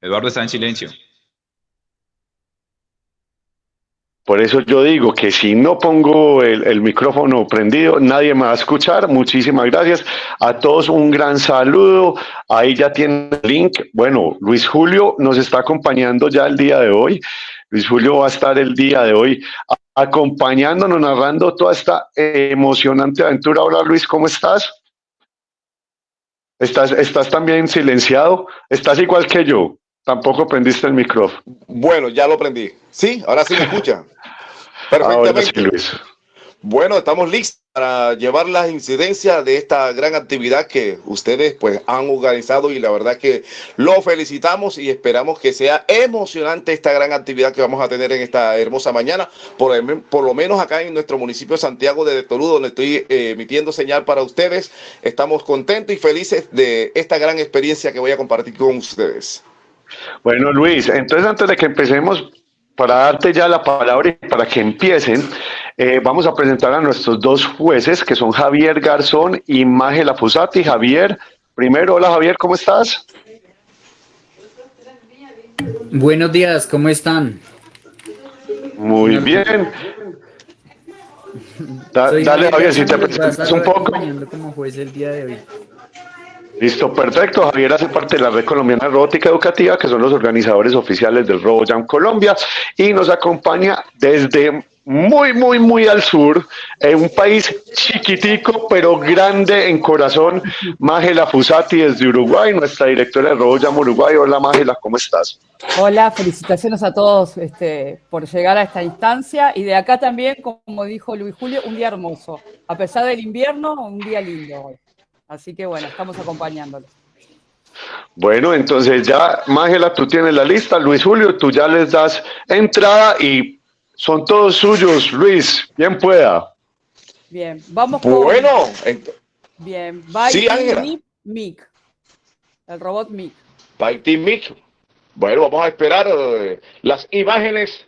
Eduardo está en silencio. Por eso yo digo que si no pongo el, micrófono prendido, nadie me va a escuchar. Muchísimas gracias. A todos un gran saludo. Ahí ya tiene el link. Bueno, Luis Julio nos está acompañando ya el día de hoy. Luis Julio va a estar el día de hoy acompañándonos, narrando toda esta emocionante aventura. Hola Luis, ¿cómo estás? ¿Estás, estás también silenciado? ¿Estás igual que yo? Tampoco prendiste el micrófono. Bueno, ya lo prendí. Sí, ahora sí me escucha. Perfectamente. Luis. Bueno, estamos listos para llevar la incidencia de esta gran actividad que ustedes pues han organizado y la verdad que lo felicitamos y esperamos que sea emocionante esta gran actividad que vamos a tener en esta hermosa mañana, por, por lo menos acá en nuestro municipio de Santiago de Tolú, donde estoy eh, emitiendo señal para ustedes. Estamos contentos y felices de esta gran experiencia que voy a compartir con ustedes. Bueno, Luis, entonces antes de que empecemos, para darte ya la palabra y para que empiecen, eh, vamos a presentar a nuestros dos jueces, que son Javier Garzón y Mágela Fusati. Javier, primero, hola Javier, ¿cómo estás? Buenos días, ¿cómo están? Muy bien. dale, Javier, si te presentas un poco. como juez el día de hoy. Listo, perfecto. Javier hace parte de la Red Colombiana Robótica Educativa, que son los organizadores oficiales del RoboJam Colombia, y nos acompaña desde muy, muy, muy al sur, en un país chiquitico, pero grande en corazón, Mágela Fusati desde Uruguay, nuestra directora de RoboJam Uruguay. Hola Mágela, ¿cómo estás? Hola, felicitaciones a todos este, por llegar a esta instancia y de acá también, como dijo Luis Julio, un día hermoso. A pesar del invierno, un día lindo hoy. Así que bueno, estamos acompañándolo. Bueno, entonces ya, Mágela, tú tienes la lista. Luis Julio, tú ya les das entrada y son todos suyos. Luis, bien pueda. Bien, vamos con... Bueno. Bien, Byte Mic. El robot Mic. Byte Mic. Bueno, vamos a esperar eh, las imágenes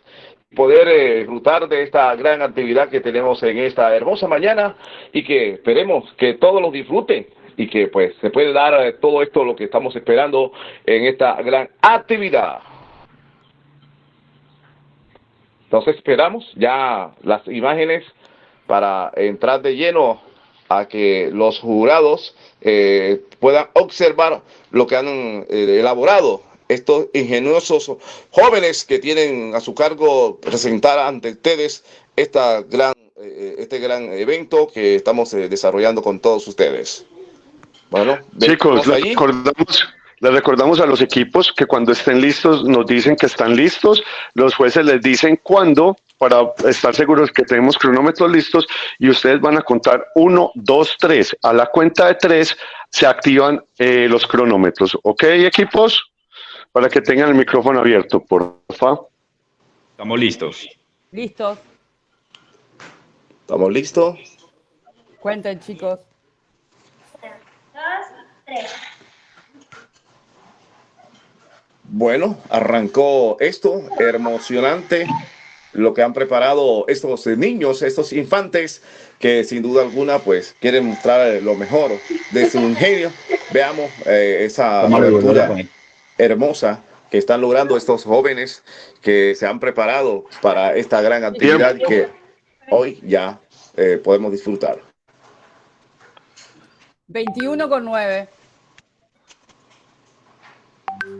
poder eh, disfrutar de esta gran actividad que tenemos en esta hermosa mañana y que esperemos que todos lo disfruten y que pues se puede dar eh, todo esto lo que estamos esperando en esta gran actividad. Entonces esperamos ya las imágenes para entrar de lleno a que los jurados eh, puedan observar lo que han elaborado estos ingeniosos jóvenes que tienen a su cargo presentar ante ustedes esta gran, eh, este gran evento que estamos eh, desarrollando con todos ustedes. Bueno, chicos, les recordamos, les recordamos a los equipos que cuando estén listos nos dicen que están listos, los jueces les dicen cuándo para estar seguros que tenemos cronómetros listos y ustedes van a contar uno, dos, tres. A la cuenta de tres se activan eh, los cronómetros. ¿Ok, equipos? Para que tengan el micrófono abierto, por favor. Estamos listos. Listos. ¿Estamos listos? Cuenten, chicos. Dos, tres. Bueno, arrancó esto, emocionante, lo que han preparado estos niños, estos infantes, que sin duda alguna, pues, quieren mostrar lo mejor de su ingenio. Veamos eh, esa aventura hermosa que están logrando estos jóvenes que se han preparado para esta gran actividad que hoy ya eh, podemos disfrutar. 21 con 9.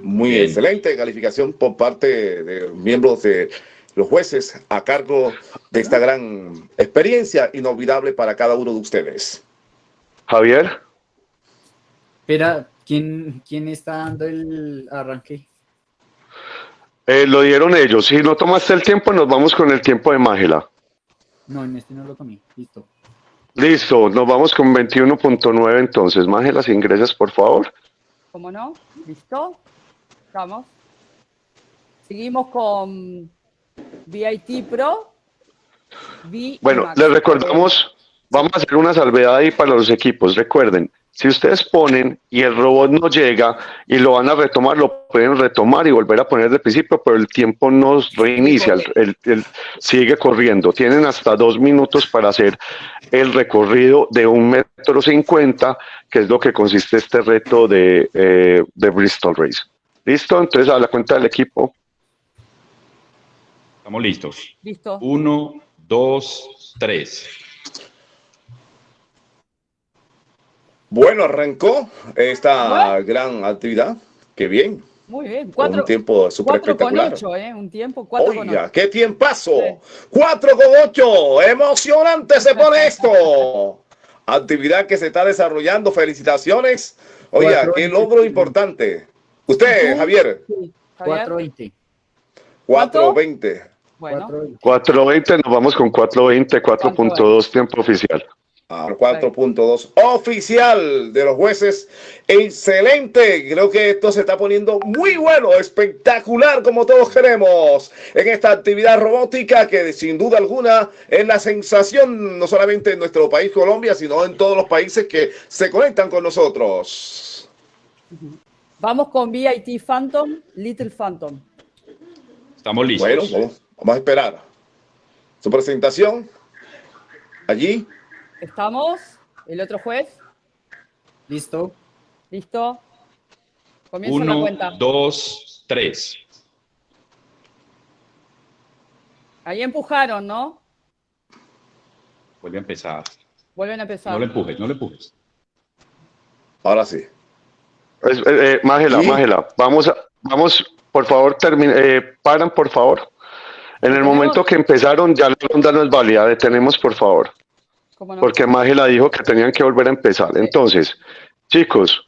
Muy excelente calificación por parte de miembros de los jueces a cargo de esta gran experiencia inolvidable para cada uno de ustedes. Javier. Espera, ¿Quién, quién está dando el arranque? Eh, lo dieron ellos. Si no tomaste el tiempo, nos vamos con el tiempo de Mágela. No, en este no lo tomé. Listo. Listo, nos vamos con 21.9 entonces. Mágela, si ingresas, por favor. ¿Cómo no? ¿Listo? Vamos. Seguimos con VIT Pro. bueno, les recordamos, vamos a hacer una salvedad ahí para los equipos. Recuerden, si ustedes ponen y el robot no llega y lo van a retomar, lo pueden retomar y volver a poner de principio, pero el tiempo no reinicia, el, sigue corriendo. Tienen hasta dos minutos para hacer el recorrido de un metro cincuenta, que es lo que consiste este reto de, eh, de Bristol Race. ¿Listo? Entonces a la cuenta del equipo. Estamos listos. Listo. Uno, dos, tres. Bueno, arrancó esta gran actividad. Qué bien. Muy bien. Cuatro, un tiempo súper espectacular. con ocho, ¿eh? Un tiempo cuatro Oiga, con ocho. qué tiempazo. Cuatro con ocho. Emocionante se pone esto. Actividad que se está desarrollando. Felicitaciones. Oiga, qué logro importante. Usted, Javier. Sí, Javier. 420. 420. Bueno, 420, nos vamos con 420, 4.2 tiempo oficial. Ah, 4.2 oficial de los jueces. Excelente. Creo que esto se está poniendo muy bueno, espectacular, como todos queremos, en esta actividad robótica que sin duda alguna es la sensación no solamente en nuestro país, Colombia, sino en todos los países que se conectan con nosotros. vamos con VIT Phantom, Little Phantom. Estamos listos. Bueno, vamos, vamos a esperar. Su presentación. Allí. Estamos. El otro juez. ¿Listo? Listo. Comienza la Uno, cuenta. dos, tres. Ahí empujaron, ¿no? Vuelve a empezar. Vuelven a empezar. No le empujes, no le empujes. Ahora sí. Eh, eh, Mágela, Sí. Mágela, vamos, a- vamos, por favor, termine, eh, paran, por favor. En el momento que empezaron, ya la ronda no es válida, detenemos, por favor, ¿Cómo no? porque Mágela dijo que tenían que volver a empezar. Entonces, chicos,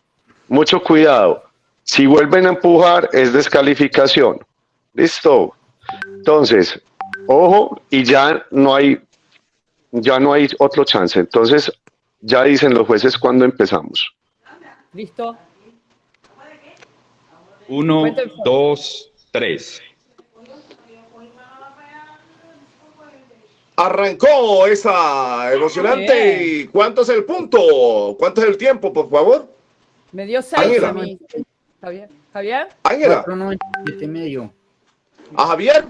mucho cuidado. Si vuelven a empujar, es descalificación. Listo. Entonces, ojo, y ya no hay, ya no hay otro chance. Entonces, ya dicen los jueces cuando empezamos. Listo. Uno, dos, tres. Arrancó esa emocionante. Bien. ¿Y cuánto es el punto? ¿Cuánto es el tiempo, por favor? Me dio seis Ángela. a mí. Javier. Javier. Ángela. 497 medio. A Javier.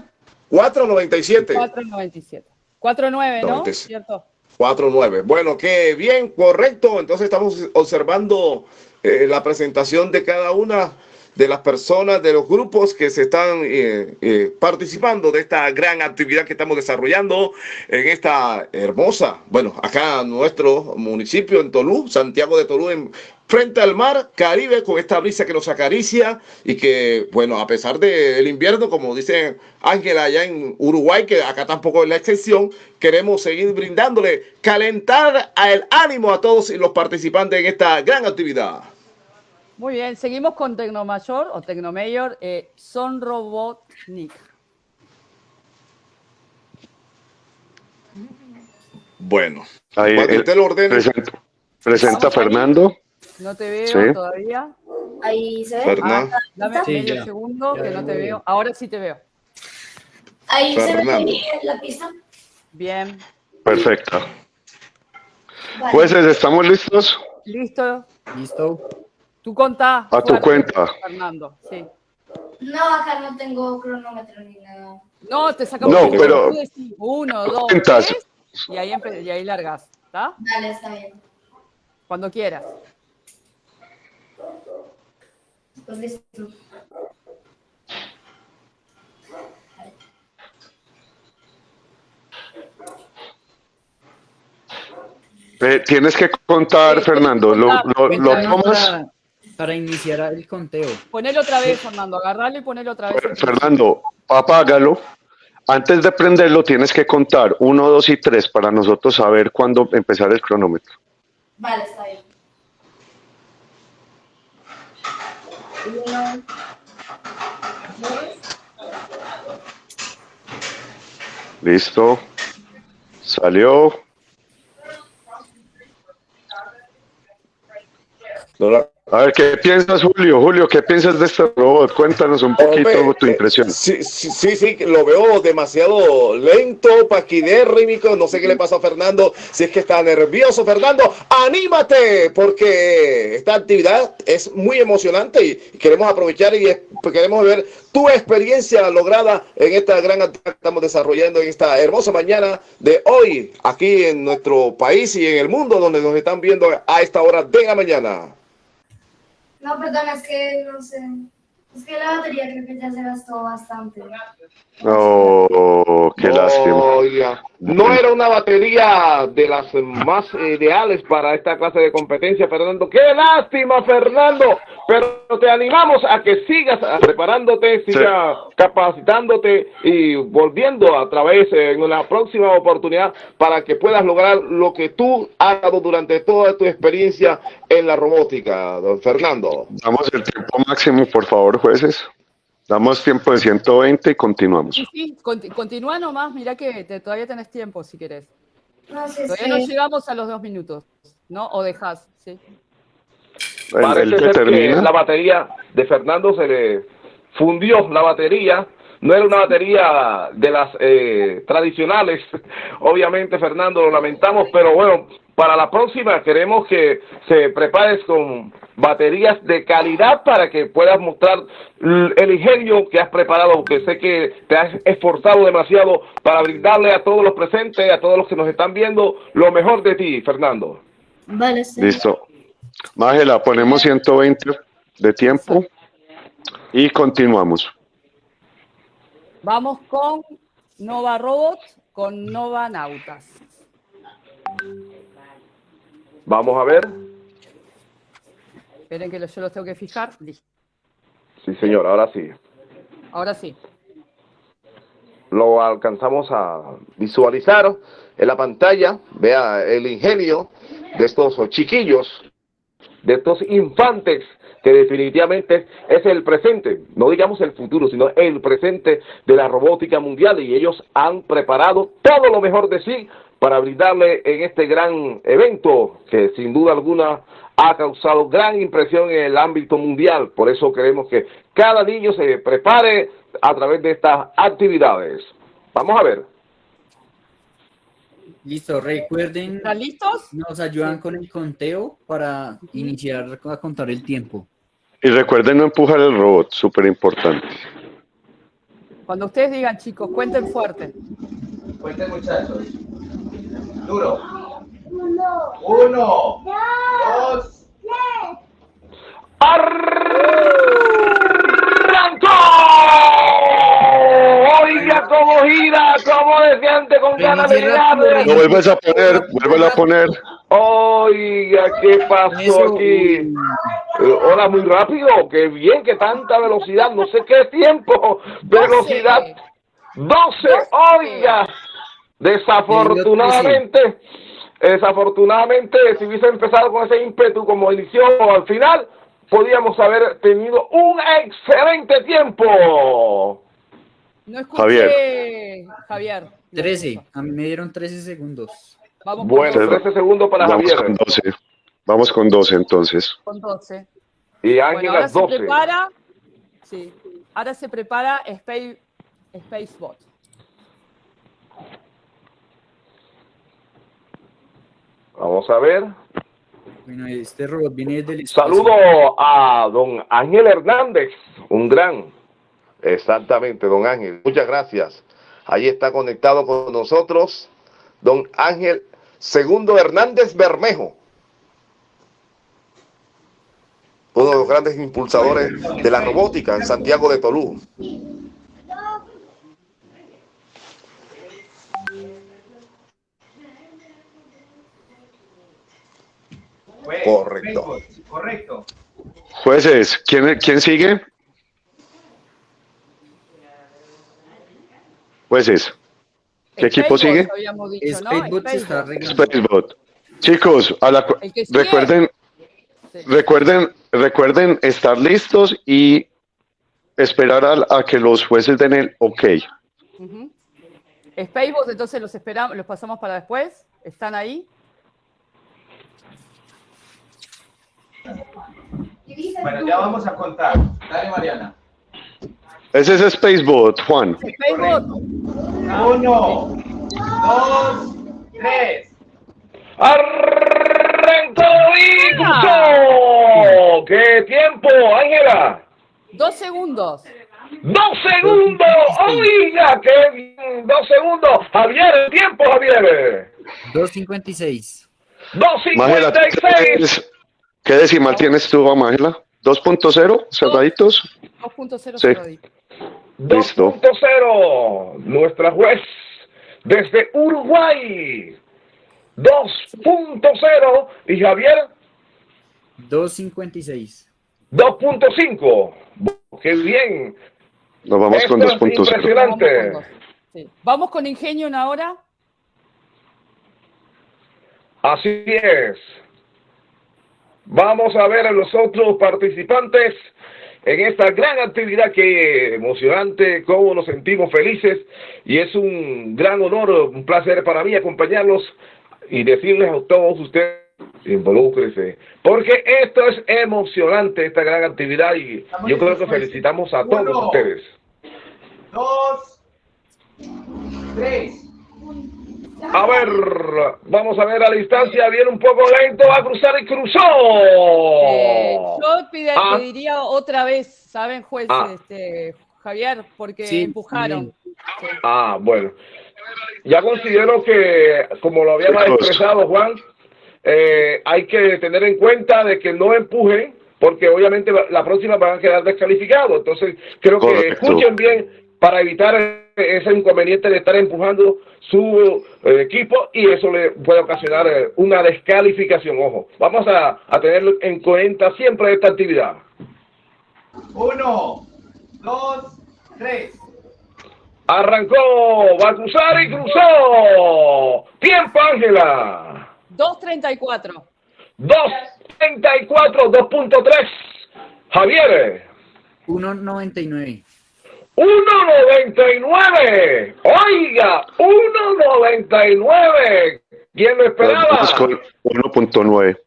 497. 4.97. 4.9, ¿no? 97. ¿Cierto? 4-9. Bueno, qué bien, correcto. Entonces estamos observando eh, la presentación de cada una de las personas, de los grupos que se están eh, eh, participando de esta gran actividad que estamos desarrollando en esta hermosa, bueno, acá nuestro municipio, en Tolú, Santiago de Tolú, en, frente al mar Caribe, con esta brisa que nos acaricia y que, bueno, a pesar del invierno, como dice Ángela allá en Uruguay, que acá tampoco es la excepción, queremos seguir brindándole, calentar el ánimo a todos los participantes en esta gran actividad. Muy bien. Seguimos con Tecnomayor o Tecnomayor eh, Son Robotnik. Bueno, Ahí, el- usted lo ordene, Presenta, presenta Vamos, Fernando. No te veo Sí. todavía. Ahí se ve. Fernán. Dame Sí, medio ya. segundo Ya que no te veo. Ahora sí te veo. Ahí se ve Fernando. la pista. Bien. Perfecto. Vale. Jueces, ¿estamos listos? Listo. ¿Listo? Tú contá. A tu cuenta. Fernando, sí. No, acá no tengo cronómetro ni nada. No, te sacamos No, un pero- tú decís Uno, dos, Cuentas. tres. Y ahí, y ahí largas. ¿Está? Dale, está bien. Cuando quieras. Pues listo. Eh, tienes que contar, Sí, Fernando. ¿Lo, lo, lo tomas? Para, iniciar el conteo. Ponelo otra vez, Fernando. Agarralo y ponelo otra vez. Fer- Fernando, apágalo. Antes de prenderlo, tienes que contar uno, dos y tres para nosotros saber cuándo empezar el cronómetro. Vale, está bien. Uno, dos, Listo. Salió. no la- A ver, ¿qué piensas, Julio? Julio, ¿qué piensas de este robot? Cuéntanos un poquito Hombre, tu eh, impresión. Sí, sí, sí, lo veo demasiado lento, paquidérrimico. No sé qué le pasa a Fernando. Si es que está nervioso, Fernando, anímate, porque esta actividad es muy emocionante y queremos aprovechar y queremos ver tu experiencia lograda en esta gran actividad que estamos desarrollando en esta hermosa mañana de hoy, aquí en nuestro país y en el mundo donde nos están viendo a esta hora de la mañana. No, perdón, es que no sé. Es que la batería creo que ya se gastó bastante. Oh, qué lástima. No era una batería de las más ideales para esta clase de competencia, Fernando. ¡Qué lástima, Fernando! Pero te animamos a que sigas preparándote, sigas capacitándote y volviendo a través en una próxima oportunidad para que puedas lograr lo que tú has dado durante toda tu experiencia en la robótica, don Fernando. Damos el tiempo máximo, por favor, jueces. Damos tiempo de 120 y continuamos. Sí, sí, continúa nomás, mira que todavía tenés tiempo si querés. No todavía no llegamos a los dos minutos, ¿no? O dejas, sí. Parece ser que la batería de Fernando se le fundió la batería. No era una batería de las eh, tradicionales. Obviamente, Fernando, lo lamentamos, pero bueno, para la próxima queremos que se prepares con baterías de calidad para que puedas mostrar el ingenio que has preparado, que sé que te has esforzado demasiado para brindarle a todos los presentes, a todos los que nos están viendo, lo mejor de ti, Fernando. Vale, sí. Listo. Mágela, ponemos 120 de tiempo y continuamos. Vamos con Nova Robots, con Nova Nautas. Vamos a ver. Esperen que yo los tengo que fijar. Listo. Sí, señor, ahora sí. Ahora sí. Lo alcanzamos a visualizar en la pantalla. Vea el ingenio de estos chiquillos, de estos infantes, que definitivamente es el presente, no digamos el futuro, sino el presente de la robótica mundial y ellos han preparado todo lo mejor de sí para brindarle en este gran evento que sin duda alguna ha causado gran impresión en el ámbito mundial. Por eso queremos que cada niño se prepare a través de estas actividades. Vamos a ver. Listo, recuerden. ¿Están listos? Nos ayudan con el conteo para iniciar a contar el tiempo. Y recuerden no empujar el robot, súper importante. Cuando ustedes digan, chicos, cuenten fuerte. Cuenten, muchachos. Duro. Uno. Uno. Dos. Tres. ¡Arrancó! Oiga cómo gira, cómo deseante con ganas de Lo vuelves a poner, vuelve a poner. Oiga, ¿qué pasó aquí? Hola, muy rápido, qué bien, que tanta velocidad, no sé qué tiempo, velocidad. 12, oiga. Desafortunadamente, desafortunadamente, si hubiese empezado con ese ímpetu como inició al final, podíamos haber tenido un excelente tiempo. No escuché, Javier. Javier. 13, a mí me dieron 13 segundos. Vamos Bueno, con 12. 13 segundos para Vamos Javier. con 12. Vamos con 12 entonces. Con 12. Y Bueno, Ángel ahora las se 12. prepara. Sí. Ahora se prepara Space, Spacebot. Vamos a ver. Bueno, este robot viene del espacio. Saludo a don Ángel Hernández, un gran. Exactamente, don Ángel. Muchas gracias. Ahí está conectado con nosotros don Ángel Segundo Hernández Bermejo. Uno de los grandes impulsadores de la robótica en Santiago de Tolú. Correcto. Correcto. Jueces, ¿quién, quién sigue? Jueces, ¿qué equipo sigue? Spacebot se está Spacebot. arreglando. Spacebot. Chicos, a la recuerden, Sí. recuerden, recuerden estar listos y esperar a, a que los jueces den el ok. Ujú. Spacebot, entonces los esperamos, los pasamos para después. ¿Están ahí? Bueno, ya vamos a contar. Dale, Mariana. Ese es Spacebot, Juan. Spacebot. Uno, dos, tres. ¡Arrancó y cruzó! ¡Qué tiempo, Ángela! Dos segundos. ¡Dos segundos! ¡Oiga, qué bien! ¡Dos segundos! Javier, el tiempo, Javier. 2.56. Mágela, ¡2.56! ¿tienes- ¿qué decimal tienes tú, Mágela? 2.0, cerraditos. 2.0 Sí. cerraditos. Listo. 2.0, nuestra juez desde Uruguay. 2.0 y Javier 256. 2.5. Qué bien. Nos vamos con Esto es 2.0. impresionante. Vamos con. Sí. Vamos con ingenio una hora. Así es. Vamos a ver a los otros participantes en esta gran actividad que emocionante, cómo nos sentimos felices y es un gran honor, un placer para mí acompañarlos y decirles a todos ustedes, involúcrense, porque esto es emocionante, esta gran actividad y yo creo que felicitamos a todos Uno. ustedes. Dos, tres. A ver, vamos a ver a la distancia, viene un poco lento, va a cruzar y cruzó. Eh, yo pide-. Ah. pediría otra vez, ¿saben, juez? Ah. Este, Javier, porque Sí, empujaron. Sí. Ah, bueno. Ya considero que, como lo cosa. expresado, Juan, eh, hay que tener en cuenta de que no empujen, porque obviamente la- la próxima van a quedar descalificados. Entonces, creo que Correcto. escuchen bien para evitar ese inconveniente de estar empujando su eh, equipo y eso le puede ocasionar eh, una descalificación. Ojo, vamos a, a tenerlo en cuenta siempre esta actividad. Uno, dos, tres. Arrancó, va a cruzar y cruzó. Tiempo, Ángela. 2.34. 2.34, 2.3. Javier, 199. 1.99. Oiga, 1.99. ¿Quién lo esperaba? Vamos con 1.9.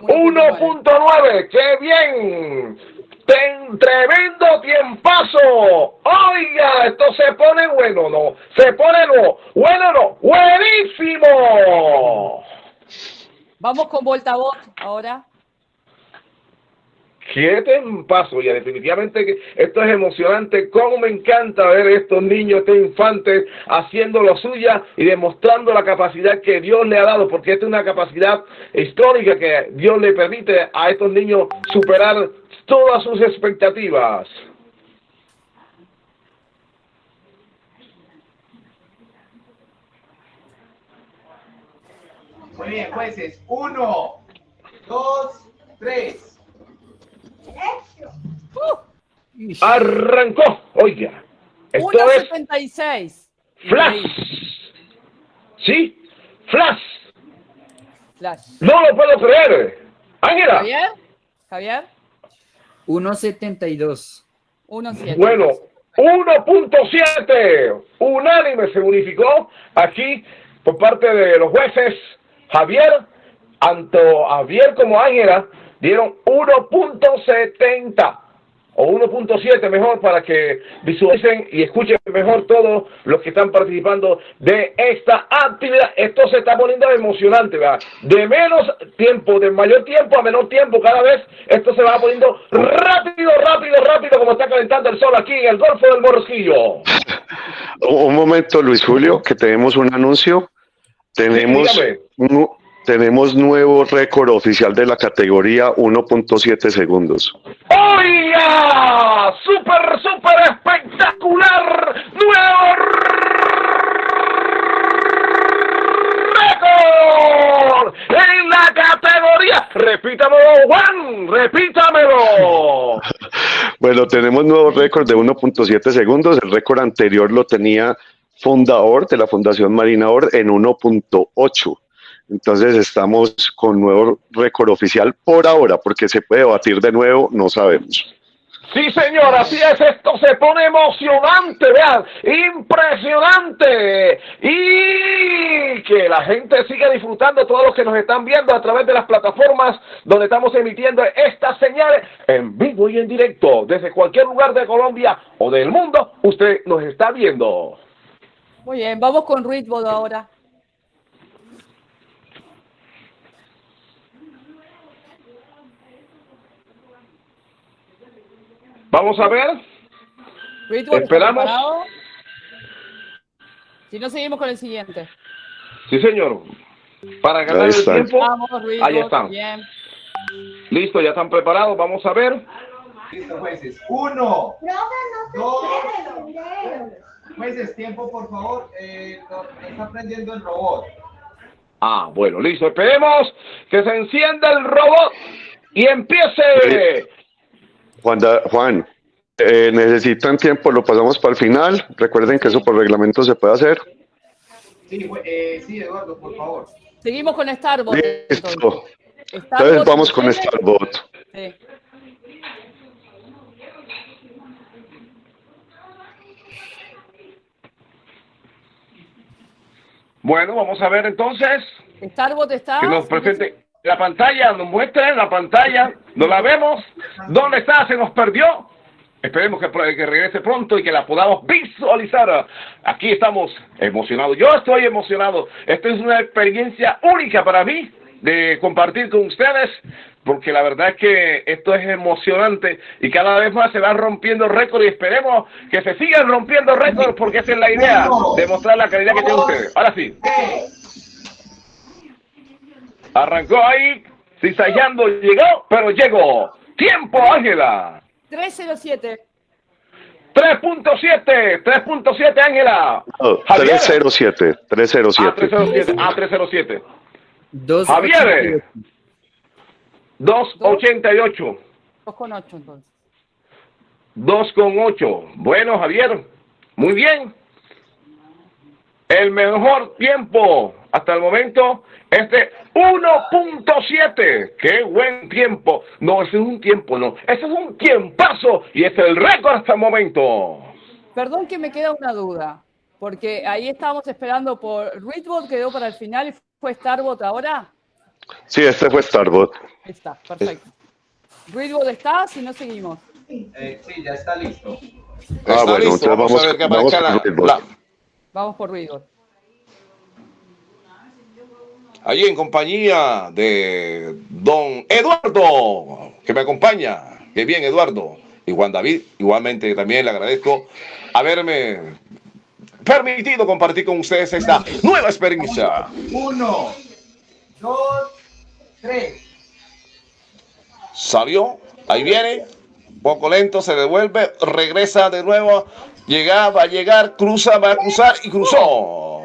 1.9. ¡Qué bien! Ten, tremendo tiempazo. Oiga, esto se pone bueno, ¿no? Se pone no. Bueno, no. Buenísimo. Vamos con Voltabot ahora. Siete paso y definitivamente esto es emocionante. Cómo me encanta ver estos niños, estos infantes haciendo lo suya y demostrando la capacidad que Dios le ha dado, porque esta es una capacidad histórica que Dios le permite a estos niños superar todas sus expectativas. Muy bien, jueces. Uno, dos, tres. Arrancó. Oiga, esto es 1.76. flash. ¿Sí? Flash. Flash. No lo puedo creer. Ángela. Javier. Javier. 172. 1.7. Bueno, 1.7. Unánime se unificó aquí por parte de los jueces. Javier, tanto Javier como Ángela dieron 1.70 o 1.7 mejor para que visualicen y escuchen mejor todos los que están participando de esta actividad. Esto se está poniendo emocionante, ¿verdad? De menos tiempo, de mayor tiempo a menor tiempo, cada vez esto se va poniendo rápido, rápido, rápido, como está calentando el sol aquí en el Golfo del Morrosquillo. Un momento, Luis Julio, que tenemos un anuncio. Tenemos, dígame. Tenemos nuevo récord oficial de la categoría 1.7 segundos. ¡Oiga! ¡Súper, súper espectacular! ¡Nuevo récord! En la categoría. Repítamelo, Juan. Repítamelo. Bueno, tenemos nuevo récord de 1.7 segundos. El récord anterior lo tenía fundador de la Fundación Marina Or en 1.8. Entonces estamos con nuevo récord oficial por ahora, porque se puede batir de nuevo, no sabemos. Sí, señor, así es, esto se pone emocionante, vean, impresionante. Y que la gente siga disfrutando, todos los que nos están viendo a través de las plataformas donde estamos emitiendo estas señales en vivo y en directo, desde cualquier lugar de Colombia o del mundo, usted nos está viendo. Muy bien, vamos con Ruiz ahora. Vamos a ver. Ruiz, ¿está Esperamos. Si no, seguimos con el siguiente. Sí, señor. Para ganar Ahí el está. tiempo. Vamos. Ahí está. Bien. Listo, ya están preparados. Vamos a ver. Listo, jueces. Uno. Dos. Jueces, tiempo, por favor. Eh, está prendiendo el robot. Ah, bueno, listo. Esperemos que se encienda el robot y empiece. Juan, Juan eh, necesitan tiempo, lo pasamos para el final. Recuerden que eso por reglamento se puede hacer. Sí, eh, sí Eduardo, por favor. Seguimos con Starbot. Listo. Entonces vamos con Starbot. Sí. Bueno, vamos a ver entonces. Starbot está. Que nos presente la pantalla, nos muestra en la pantalla, no la vemos. ¿Dónde está? Se nos perdió. Esperemos que, regrese pronto y que la podamos visualizar. Aquí estamos emocionados. Yo estoy emocionado. Esta es una experiencia única para mí de compartir con ustedes, porque la verdad es que esto es emocionante y cada vez más se van rompiendo récords y esperemos que se sigan rompiendo récords porque esa es la idea, de mostrar la calidad que tienen ustedes. Ahora sí. Arrancó ahí, cizallando, llegó, pero llegó. Tiempo, Ángela. 307. 3.7, 3.7 Ángela. 307, 307. Ah, 307. Javier. 288. 2.8 entonces. 2.8. Bueno, Javier, muy bien. El mejor tiempo hasta el momento es de 1.7. ¡Qué buen tiempo! No, ese es un tiempo, no. Ese es un tiempazo y es el récord hasta el momento. Perdón que me queda una duda, porque ahí estábamos esperando por Readbot, quedó para el final y fue Starbot ahora. Sí, este fue Starbot. Está, perfecto. Readbot está, si no seguimos. Eh, sí, ya está listo. Ah, bueno, entonces vamos, a ver qué vamos, la, vamos por Readbot allí en compañía de don Eduardo, que me acompaña. Qué bien, Eduardo. Y Juan David, igualmente también le agradezco haberme permitido compartir con ustedes esta nueva experiencia. Uno, dos, tres. Salió, ahí viene, poco lento, se devuelve, regresa de nuevo, llega, va a llegar, cruza, va a cruzar y cruzó.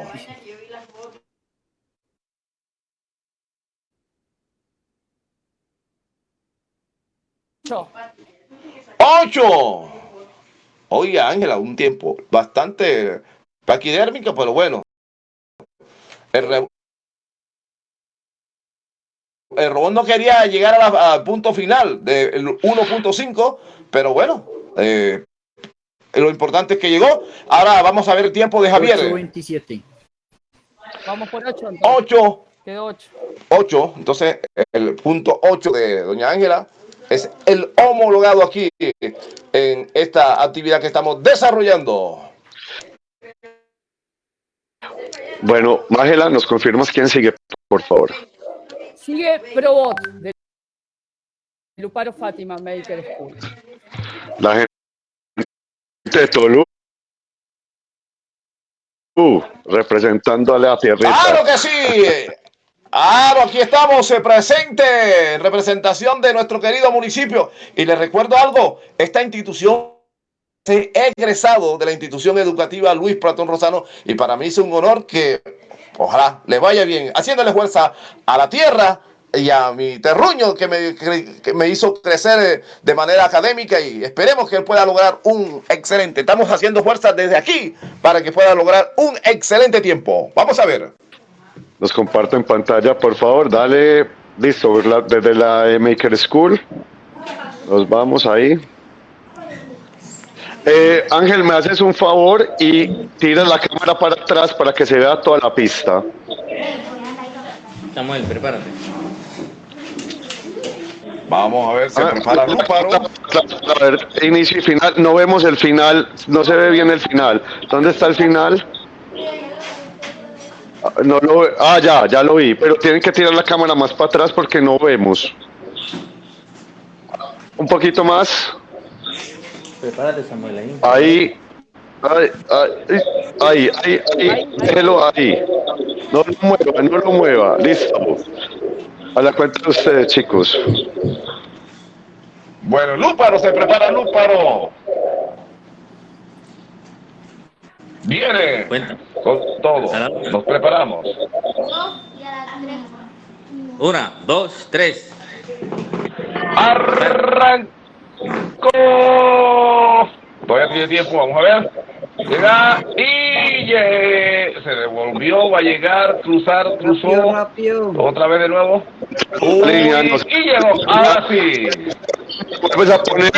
¡Ocho! Oye, Ángela, un tiempo bastante paquidérmico, pero bueno. El, el robot no quería llegar al punto final del 1.5, pero bueno, eh, lo importante es que llegó. Ahora vamos a ver el tiempo de Javier. 8.27. Vamos por 8. 8. Quedó 8. 8. Entonces, el punto 8 de Doña Ángela es el homologado aquí en esta actividad que estamos desarrollando. Bueno, Mágela, ¿nos confirmas quién sigue, por favor? Sigue Probot, de Luparo Fátima Medical School. La gente de Tolu. Uh, representándole a Tierrita. ¡Claro que sí! Claro, aquí estamos eh, presente en representación de nuestro querido municipio. Y les recuerdo algo, esta institución he egresado de la institución educativa Luis Platón Rosano y para mí es un honor que ojalá le vaya bien, haciéndole fuerza a la tierra y a mi terruño que me, que me hizo crecer eh, de manera académica y esperemos que él pueda lograr un excelente. Estamos haciendo fuerza desde aquí para que pueda lograr un excelente tiempo. Vamos a ver. Nos comparto en pantalla, por favor. Dale, listo, desde la Maker School. Nos vamos ahí. Eh, Ángel, me haces un favor y tira la cámara para atrás para que se vea toda la pista. Samuel, prepárate. Vamos a ver, se ah, prepara A ver, inicio y final. No vemos el final, no se ve bien el final. ¿Dónde está el final? No lo, ah, ya, ya lo vi, pero tienen que tirar la cámara más para atrás porque no vemos. Un poquito más. Prepárate, Samuel. Ahí. Ahí. Ahí, ahí, ahí, ahí, déjelo ahí. No lo mueva, no lo mueva. Listo. A la cuenta de ustedes, chicos. Bueno, Lúparo, se prepara Lúparo. Viene con todo. Nos preparamos. Una, dos, tres. Arrancó. Todavía tiene tiempo, vamos a ver. Llega y se devolvió, va a llegar, cruzar, cruzó. Otra vez de nuevo. Uy, y llegó. Ahora sí. Vamos a poner,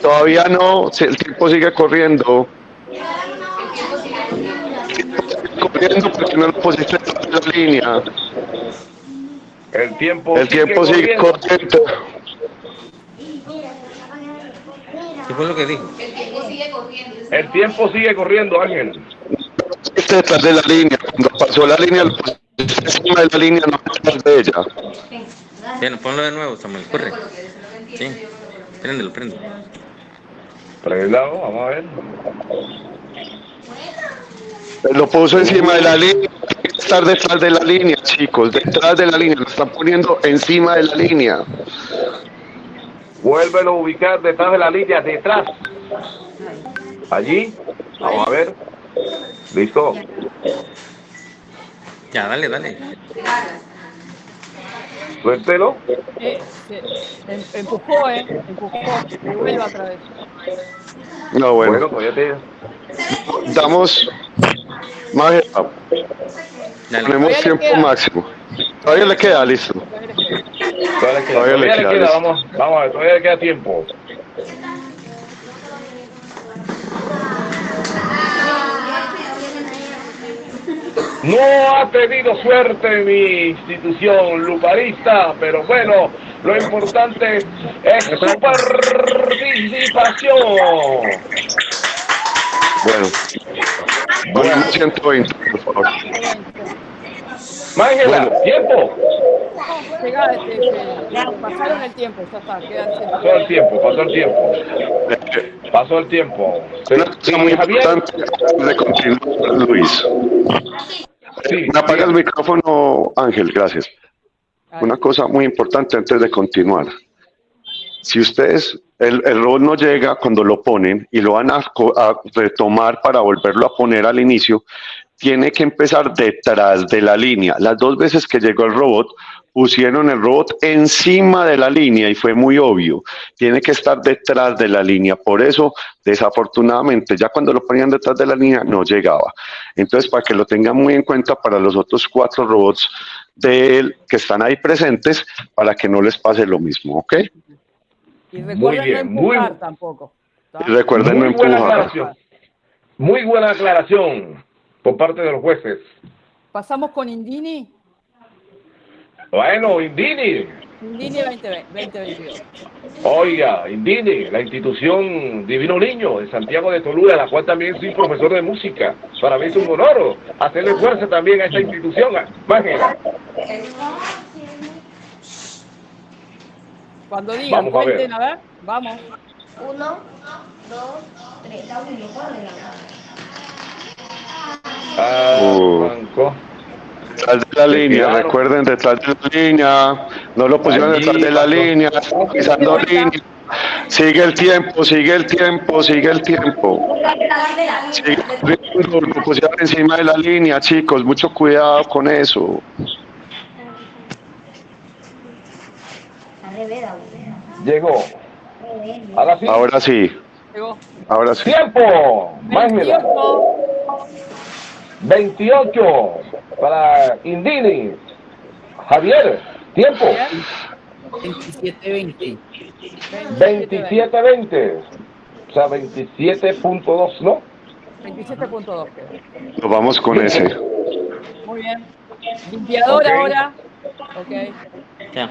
todavía no, el tiempo sigue corriendo. Corriendo porque no lo pusiste en la línea. El tiempo, el tiempo sigue corriendo. ¿Qué fue lo que dijo? El tiempo sigue corriendo. El tiempo sigue corriendo, Ángel. Este detrás de la línea. Cuando pasó la línea, lo pusiste encima de la línea, no detrás de ella. Bien, ponlo de nuevo, Samuel. Corre. Sí. Préndelo, préndelo. Prendado, vamos a ver. Lo puso encima de la línea. Tiene que estar detrás de la línea, chicos. Detrás de la línea. Lo están poniendo encima de la línea. Vuélvelo a ubicar detrás de la línea, detrás. Allí. Vamos a ver. Listo. Ya, dale, dale. Suéltelo. Eh, em, empujó, ¿eh? Empujó. Vuelva otra vez. No, bueno. Bueno, pues ya te... Damos más. Tenemos tiempo máximo. Todavía le queda, listo. Todavía, queda, todavía, le queda, queda vamos, vamos a ver, todavía le queda tiempo. No ha tenido suerte mi institución luparista, pero bueno, lo importante es su participación. Bueno, bueno, 120, por favor. Mángela, bueno. tiempo. Llega, este, este, pasaron el tiempo, ya está, Pasó el tiempo, pasó el tiempo. Pasó el tiempo. Una cosa muy importante de continuar, Luis. Sí, Me apaga el micrófono, Ángel, gracias. Una cosa muy importante antes de continuar. Si ustedes, el, el robot no llega cuando lo ponen y lo van a, a retomar para volverlo a poner al inicio, tiene que empezar detrás de la línea. Las dos veces que llegó el robot, pusieron el robot encima de la línea y fue muy obvio. Tiene que estar detrás de la línea. Por eso, desafortunadamente, ya cuando lo ponían detrás de la línea, no llegaba. Entonces, para que lo tengan muy en cuenta para los otros cuatro robots de él que están ahí presentes, para que no les pase lo mismo, ¿ok? Y recuerden muy bien, no empujar muy... tampoco. Y recuerden muy no empujar. Buena aclaración. Muy buena aclaración por parte de los jueces. Pasamos con Indini. Bueno, Indini. Indini 2022. Oiga, Indini, la institución Divino Niño de Santiago de Tolula, la cual también soy profesor de música. Para mí es un honor hacerle fuerza también a esta institución. Mágela. Cuando digan, Vamos a cuenten, a ver. Vamos. Uno, dos, tres. Arrancó. Detrás de la línea, Claro. recuerden, detrás de la línea, no lo pusieron detrás de la línea, pisando línea. Sigue el tiempo, sigue el tiempo, sigue el tiempo. Sigue corriendo, lo pusieron encima de la línea, chicos, mucho cuidado con eso. Llegó. Ahora sí. Ahora sí, Llegó. ahora sí. Tiempo. 28. 28 para Indini. Javier, tiempo. 27-20. 27-20. O sea, 27.2, ¿no? 27.2. Nos vamos con ese. Muy bien. Limpiador Ok. ahora. Ok. Ya.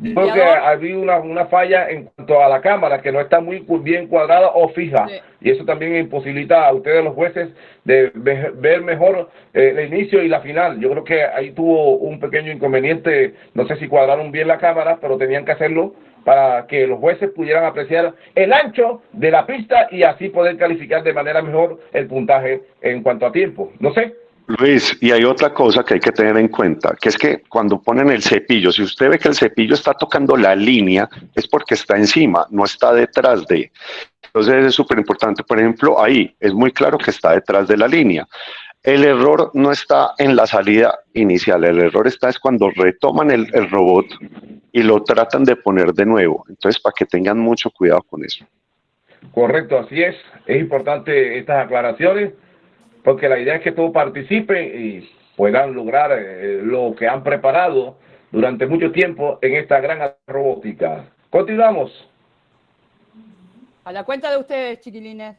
Creo que había una, una falla en cuanto a la cámara, que no está muy bien cuadrada o fija. Sí. Y eso también imposibilita a ustedes, los jueces, de ve- ver mejor eh, el inicio y la final. Yo creo que ahí tuvo un pequeño inconveniente. No sé si cuadraron bien la cámara, pero tenían que hacerlo para que los jueces pudieran apreciar el ancho de la pista y así poder calificar de manera mejor el puntaje en cuanto a tiempo. No sé, Luis, y hay otra cosa que hay que tener en cuenta, que es que cuando ponen el cepillo, si usted ve que el cepillo está tocando la línea, es porque está encima, no está detrás de. Entonces es súper importante. Por ejemplo, ahí es muy claro que está detrás de la línea. El error no está en la salida inicial, el error está es cuando retoman el, el robot y lo tratan de poner de nuevo. Entonces, para que tengan mucho cuidado con eso. Correcto, así es. Es importante estas aclaraciones porque la idea es que todos participen y puedan lograr eh, lo que han preparado durante mucho tiempo en esta gran robótica. Continuamos. A la cuenta de ustedes, chiquilines.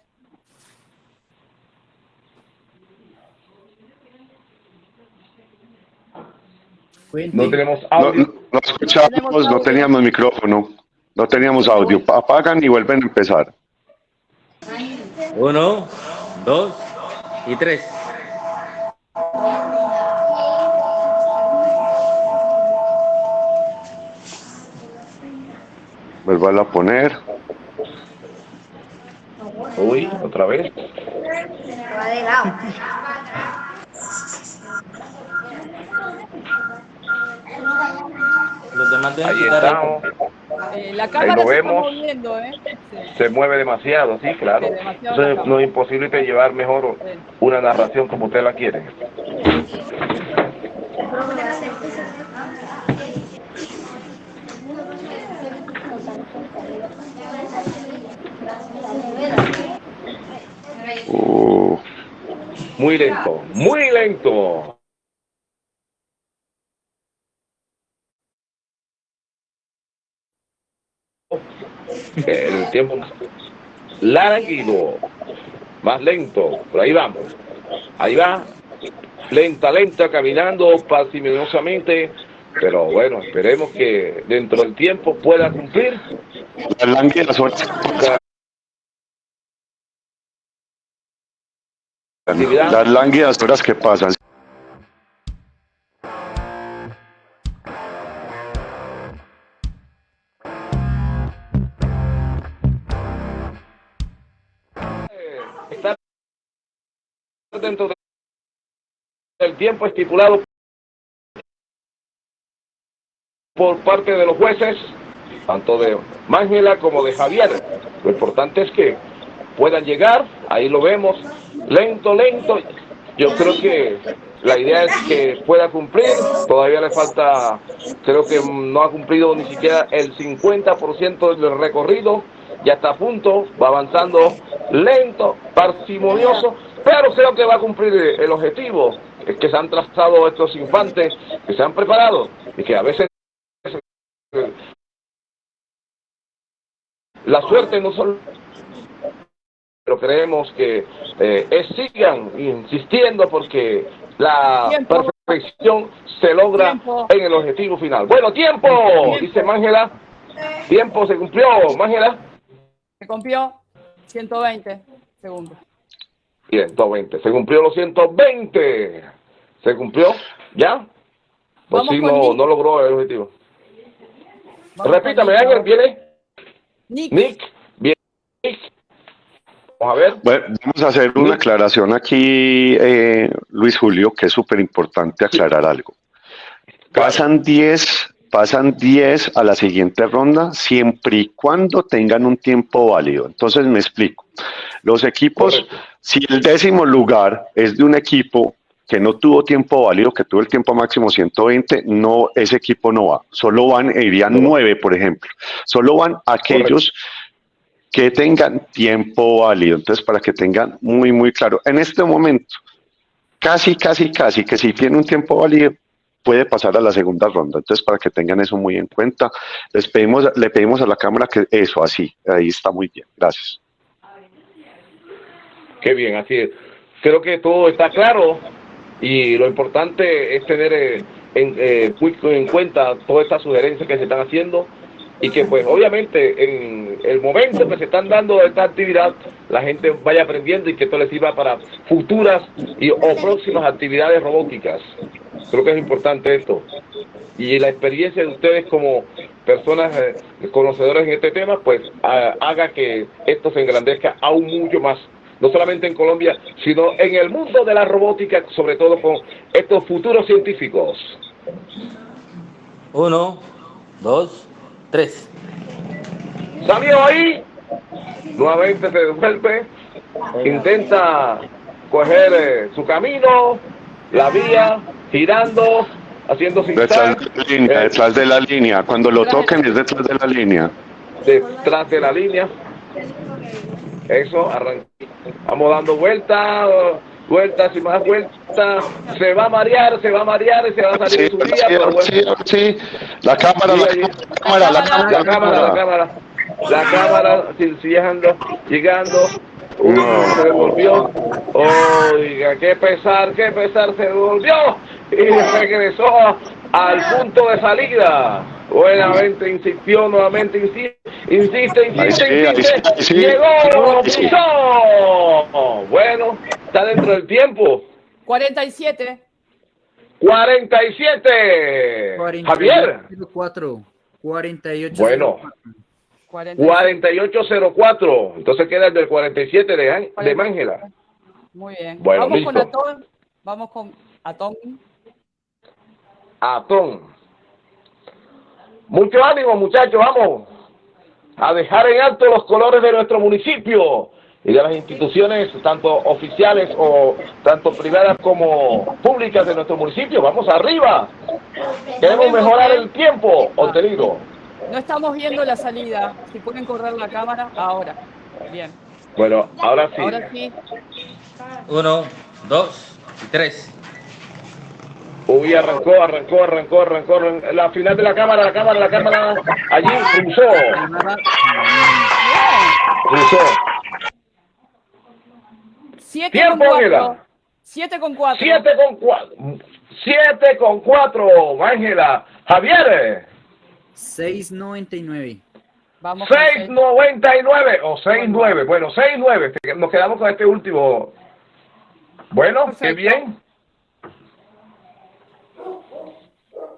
No tenemos audio. No, no escuchamos, no teníamos micrófono, no teníamos audio. Apagan y vuelven a empezar. Uno, dos y tres. Vuelvo a poner. Uy, otra vez. Los demás deben Ahí estamos. Eh, la Ahí cámara lo se está vemos. moviendo, ¿eh? Se mueve demasiado, sí, claro. Entonces no es imposible llevar mejor una narración como usted la quiere. Uh, Muy lento, muy lento. Tiempo largo, más lento, por ahí vamos. Ahí va, lenta, lenta, caminando parsimoniosamente, pero bueno, esperemos que dentro del tiempo pueda cumplir. las lánguidas horas, las lánguidas horas que pasan. Tiempo estipulado por parte de los jueces, tanto de Mángela como de Javier. Lo importante es que puedan llegar, ahí lo vemos, lento, lento. Yo creo que la idea es que pueda cumplir, todavía le falta, creo que no ha cumplido ni siquiera el 50% del recorrido, ya está a punto, va avanzando lento, parsimonioso, pero creo que va a cumplir el objetivo que se han trazado estos infantes, que se han preparado y que a veces la suerte no solo pero creemos que eh, sigan insistiendo porque la Tiempo. perfección se logra Tiempo. en el objetivo final. Bueno, tiempo, dice Mángela. Tiempo se cumplió, Mángela. Se cumplió 120 segundos. 120. Se cumplió los 120. Se cumplió, ¿ya? Pues sí, no, no logró el objetivo. Vamos Repítame, Ángel. ¿viene? Nick, Nick, viene Nick. Vamos a ver. Bueno, vamos a hacer una aclaración aquí, eh, Luis Julio, que es súper importante aclarar algo. Pasan 10, pasan 10 a la siguiente ronda siempre y cuando tengan un tiempo válido. Entonces me explico. Los equipos, Correcto. Si el décimo lugar es de un equipo que no tuvo tiempo válido, que tuvo el tiempo máximo 120, no, ese equipo no va. Solo van, irían nueve, por ejemplo. Solo van aquellos que tengan tiempo válido. Entonces, para que tengan muy, muy claro, en este momento, casi, casi, casi que si tiene un tiempo válido, puede pasar a la segunda ronda. Entonces, para que tengan eso muy en cuenta, les pedimos, le pedimos a la cámara que eso, así, ahí está muy bien. Gracias. Qué bien, así es. Creo que todo está claro y lo importante es tener eh, en, eh, muy en cuenta todas estas sugerencias que se están haciendo y que pues obviamente en el momento que se están dando esta actividad la gente vaya aprendiendo y que esto les sirva para futuras y, o próximas actividades robóticas. Creo que es importante esto. Y la experiencia de ustedes como personas eh, conocedoras en este tema, pues ha- haga que esto se engrandezca aún mucho más no solamente en Colombia, sino en el mundo de la robótica, sobre todo con estos futuros científicos. Uno, dos, tres. Salió ahí, nuevamente se devuelve, intenta coger eh, su camino, la vía, girando, haciendo sin detrás de, la línea, eh, detrás de la línea, cuando lo toquen es detrás de la línea. Detrás de la línea. Eso, arranca. Vamos dando vueltas, vueltas y más vueltas. Se va a marear, se va a marear y se va a salir su día. Sí, sí, La cámara, la, cámara, la cámara, la cámara, la cámara. La cámara, llegando, llegando. se devolvió. Oiga, qué pesar, qué pesar, se devolvió y regresó al punto de salida. Buenamente insistió, nuevamente insiste, insiste, insiste, insiste. Llegó, pisó. Bueno, está dentro del tiempo. 47. 47. Javier. 4. 48. Bueno. 4804. Entonces queda el del 47 de, de Mángela. Muy bien. Bueno, Vamos con Atón. Vamos con Atón. Atón. Mucho ánimo, muchachos, vamos a dejar en alto los colores de nuestro municipio y de las instituciones, tanto oficiales o tanto privadas como públicas de nuestro municipio. Vamos arriba. Queremos mejorar el tiempo obtenido. No estamos viendo la salida. Si pueden correr la cámara, ahora. Bien. Bueno, ahora sí. Ahora sí. Uno, dos y tres. Uy, arrancó, arrancó, arrancó, arrancó, la final de la cámara, la cámara, la cámara, allí cruzó. Cruzó. Siete con cuatro. Siete con cuatro. Siete con cuatro. Siete con cuatro, Ángela. Javier. 6.99. Vamos 6.99 o 6.9. Bueno, 6.9. Nos quedamos con este último. Bueno, qué bien.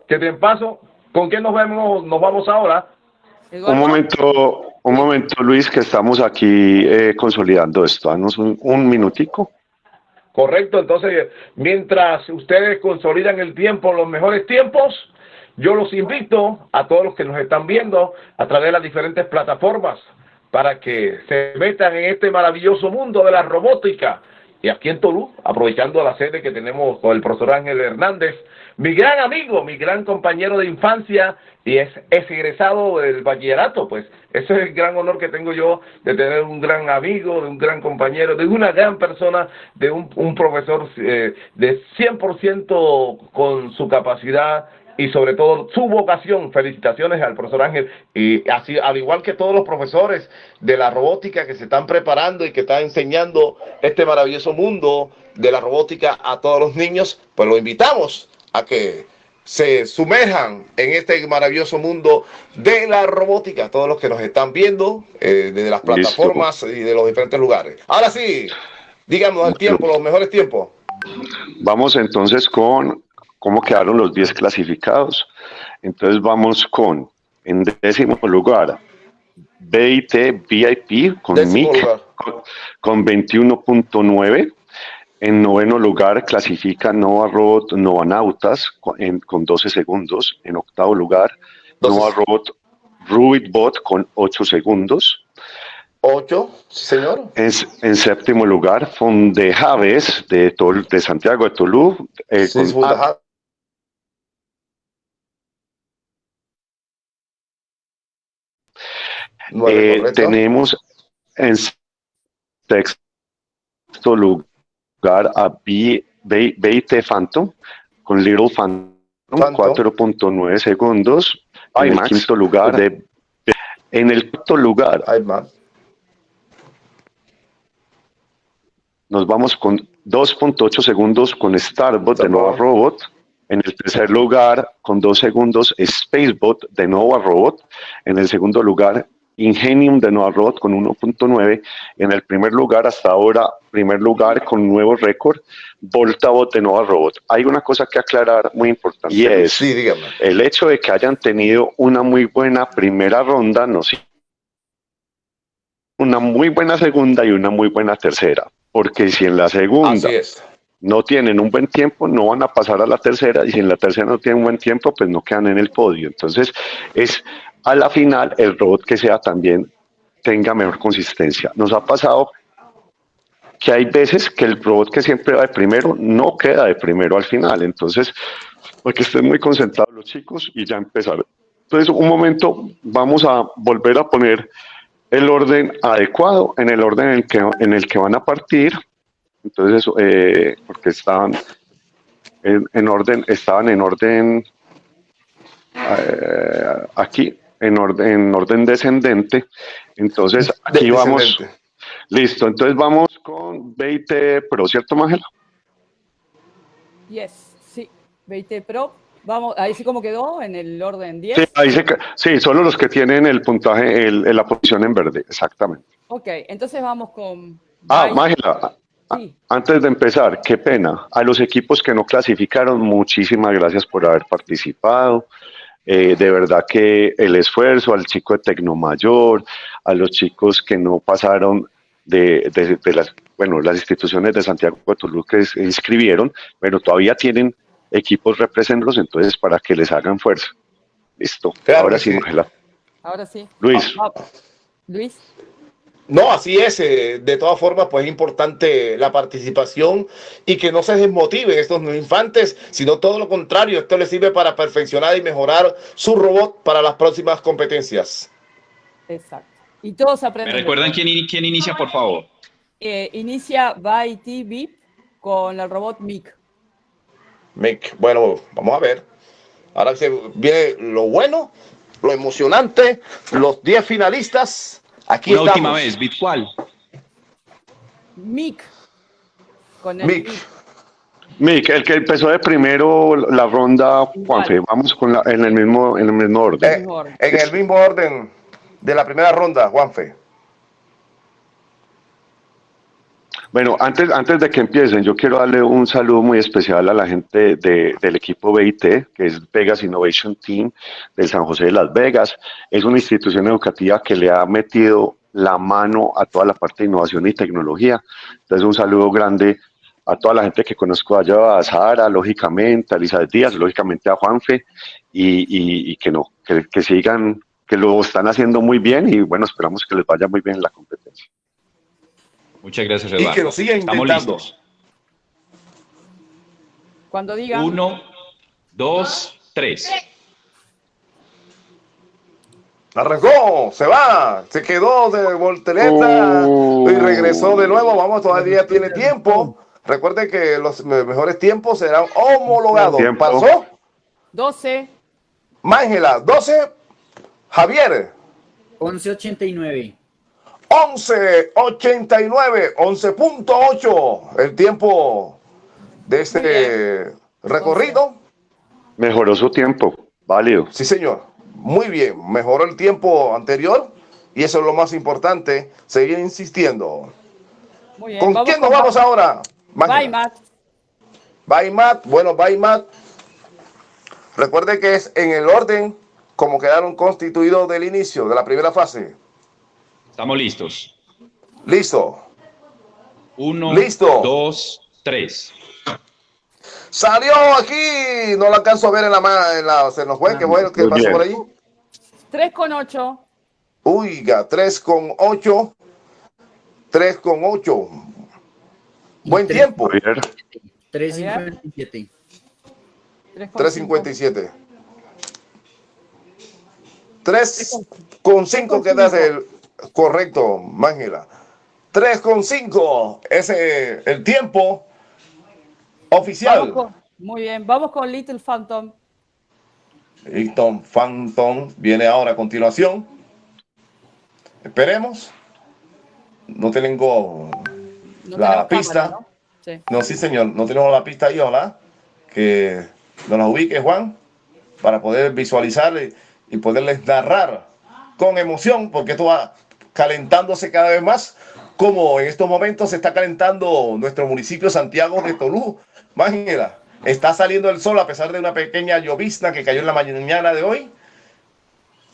Que te paso, ¿con quién nos vemos, nos vamos ahora? Un momento, un momento, Luis, que estamos aquí eh, consolidando esto. Danos un, un, minutico. Correcto, entonces, mientras ustedes consolidan el tiempo, los mejores tiempos, yo los invito a todos los que nos están viendo a través de las diferentes plataformas para que se metan en este maravilloso mundo de la robótica. Y aquí en Tolú, aprovechando la sede que tenemos con el profesor Ángel Hernández, mi gran amigo, mi gran compañero de infancia y es, egresado del bachillerato, pues ese es el gran honor que tengo yo de tener un gran amigo, de un gran compañero, de una gran persona, de un, profesor eh, de 100% con su capacidad y sobre todo su vocación. Felicitaciones al profesor Ángel y así al igual que todos los profesores de la robótica que se están preparando y que están enseñando este maravilloso mundo de la robótica a todos los niños, pues lo invitamos a que se sumerjan en este maravilloso mundo de la robótica, todos los que nos están viendo eh, desde las plataformas y de los diferentes lugares. Ahora sí, díganos el tiempo, los mejores tiempos. Vamos entonces con cómo quedaron los 10 clasificados. Entonces vamos con, en décimo lugar, BIT VIP con MIC con 21.9. En noveno lugar clasifica Nova Robot Nautas con, con 12 segundos. En octavo lugar, Nova Robot Rubitbot con 8 segundos. 8, señor. En, en, séptimo lugar, Fondejaves de, de Santiago de Tolú. Eh, eh, tenemos en sexto lugar a BIT Phantom con Little Phantom, 4.9 segundos. en el quinto lugar, de, en el quinto lugar, nos vamos con 2.8 segundos con Starbot de Nova Robot. En el tercer lugar, con 2 segundos, Spacebot de Nova Robot. En el segundo lugar, Ingenium de Nova Robot con 1.9. En el primer lugar, hasta ahora, primer lugar con nuevo récord, Voltabot de Nova Robot. Hay una cosa que aclarar muy importante. Y es el hecho de que hayan tenido una muy buena primera ronda no una muy buena segunda y una muy buena tercera, porque si en la segunda no tienen un buen tiempo, no van a pasar a la tercera, y si en la tercera no tienen un buen tiempo, pues no quedan en el podio. Entonces, es a la final el robot que sea también tenga mejor consistencia. Nos ha pasado que hay veces que el robot que siempre va de primero no queda de primero al final. Entonces, porque estén muy concentrados los chicos y ya empezar. Entonces, un momento, vamos a volver a poner el orden adecuado en el orden en el que, en el que van a partir. Entonces, eh, porque estaban en, orden, estaban en orden eh, aquí, en orden, en orden descendente. Entonces, aquí vamos. Listo, entonces vamos con 20 Pro, ¿cierto, Mángela? Yes, sí, 20 Pro. Vamos, ahí sí como quedó en el orden 10. Sí, ahí se, sí solo los que tienen el puntaje, el, la posición en verde, exactamente. Ok, entonces vamos con... Ah, Mángela, antes de empezar, qué pena. A los equipos que no clasificaron, muchísimas gracias por haber participado. Eh, de verdad que el esfuerzo al chico de Tecnomayor, a los chicos que no pasaron de, las, bueno, las instituciones de Santiago de Toluca que se inscribieron, pero todavía tienen equipos representantes, entonces para que les hagan fuerza. Listo. Ahora sí, Ahora sí. Luis. Ah, ah. Luis. No, así es. Eh, de todas formas, pues es importante la participación y que no se desmotiven estos infantes, sino todo lo contrario. Esto les sirve para perfeccionar y mejorar su robot para las próximas competencias. Exacto. Y todos aprenden. ¿Me recuerdan quién, quién inicia, por favor? Eh, inicia by TV con el robot Mick. Mick, bueno, vamos a ver. Ahora se viene lo bueno, lo emocionante, los 10 finalistas Aquí Una última vez, ¿bit cuál? Mick. Con el Mick. Mick, el que empezó de primero la ronda, Juanfe, vamos con la, en, el mismo, en el mismo orden. Eh, en el mismo orden de la primera ronda, Juanfe. Bueno, antes, antes de que empiecen, yo quiero darle un saludo muy especial a la gente del equipo BIT, que es Vegas Innovation Team del San José de Las Vegas. Es una institución educativa que le ha metido la mano a toda la parte de innovación y tecnología. Entonces, un saludo grande a toda la gente que conozco allá, a Sara, lógicamente, a Elizabeth Díaz, lógicamente a Juanfe, y, que no, que, que sigan, que lo están haciendo muy bien y bueno, esperamos que les vaya muy bien en la competencia. Muchas gracias, Eduardo. Y que lo sigan Estamos listos. Cuando diga. Uno, dos, tres. Arrancó, se va, se quedó de voltereta y regresó de nuevo. Vamos, todavía tiene tiempo. Recuerde que los mejores tiempos serán homologados. ¿Pasó? 12. Mángela, 12. Javier. 11.89. 11.89, 11.8 el tiempo de este recorrido. Mejoró su tiempo, válido. Sí, señor. Muy bien, mejoró el tiempo anterior y eso es lo más importante, seguir insistiendo. ¿Con quién nos vamos ahora? Baimat. Baimat, bueno, Baimat. Recuerde que es en el orden como quedaron constituidos del inicio de la primera fase. Estamos listos. Listo. Uno, Listo. dos, tres. Salió aquí. No lo alcanzo a ver en la en la, se nos fue, que bueno, que pasó por ahí. 3 con 8. Uiga, 3 con 8. 3 con 8. Buen tiempo. 3.57. 3.57. 3 con 5 quedas el Correcto, Mángela. 3,5 es el tiempo oficial. muy bien, vamos con Little Phantom. Little Phantom viene ahora a continuación. Esperemos. No tengo la pista. ¿no? Sí. ¿no? Sí. señor, no tenemos la pista ahí, hola. Que nos ubique, Juan, para poder visualizar y poderles narrar con emoción, porque esto va calentándose cada vez más, como en estos momentos se está calentando nuestro municipio Santiago de Tolú. Imagínela, está saliendo el sol a pesar de una pequeña llovizna que cayó en la mañana de hoy.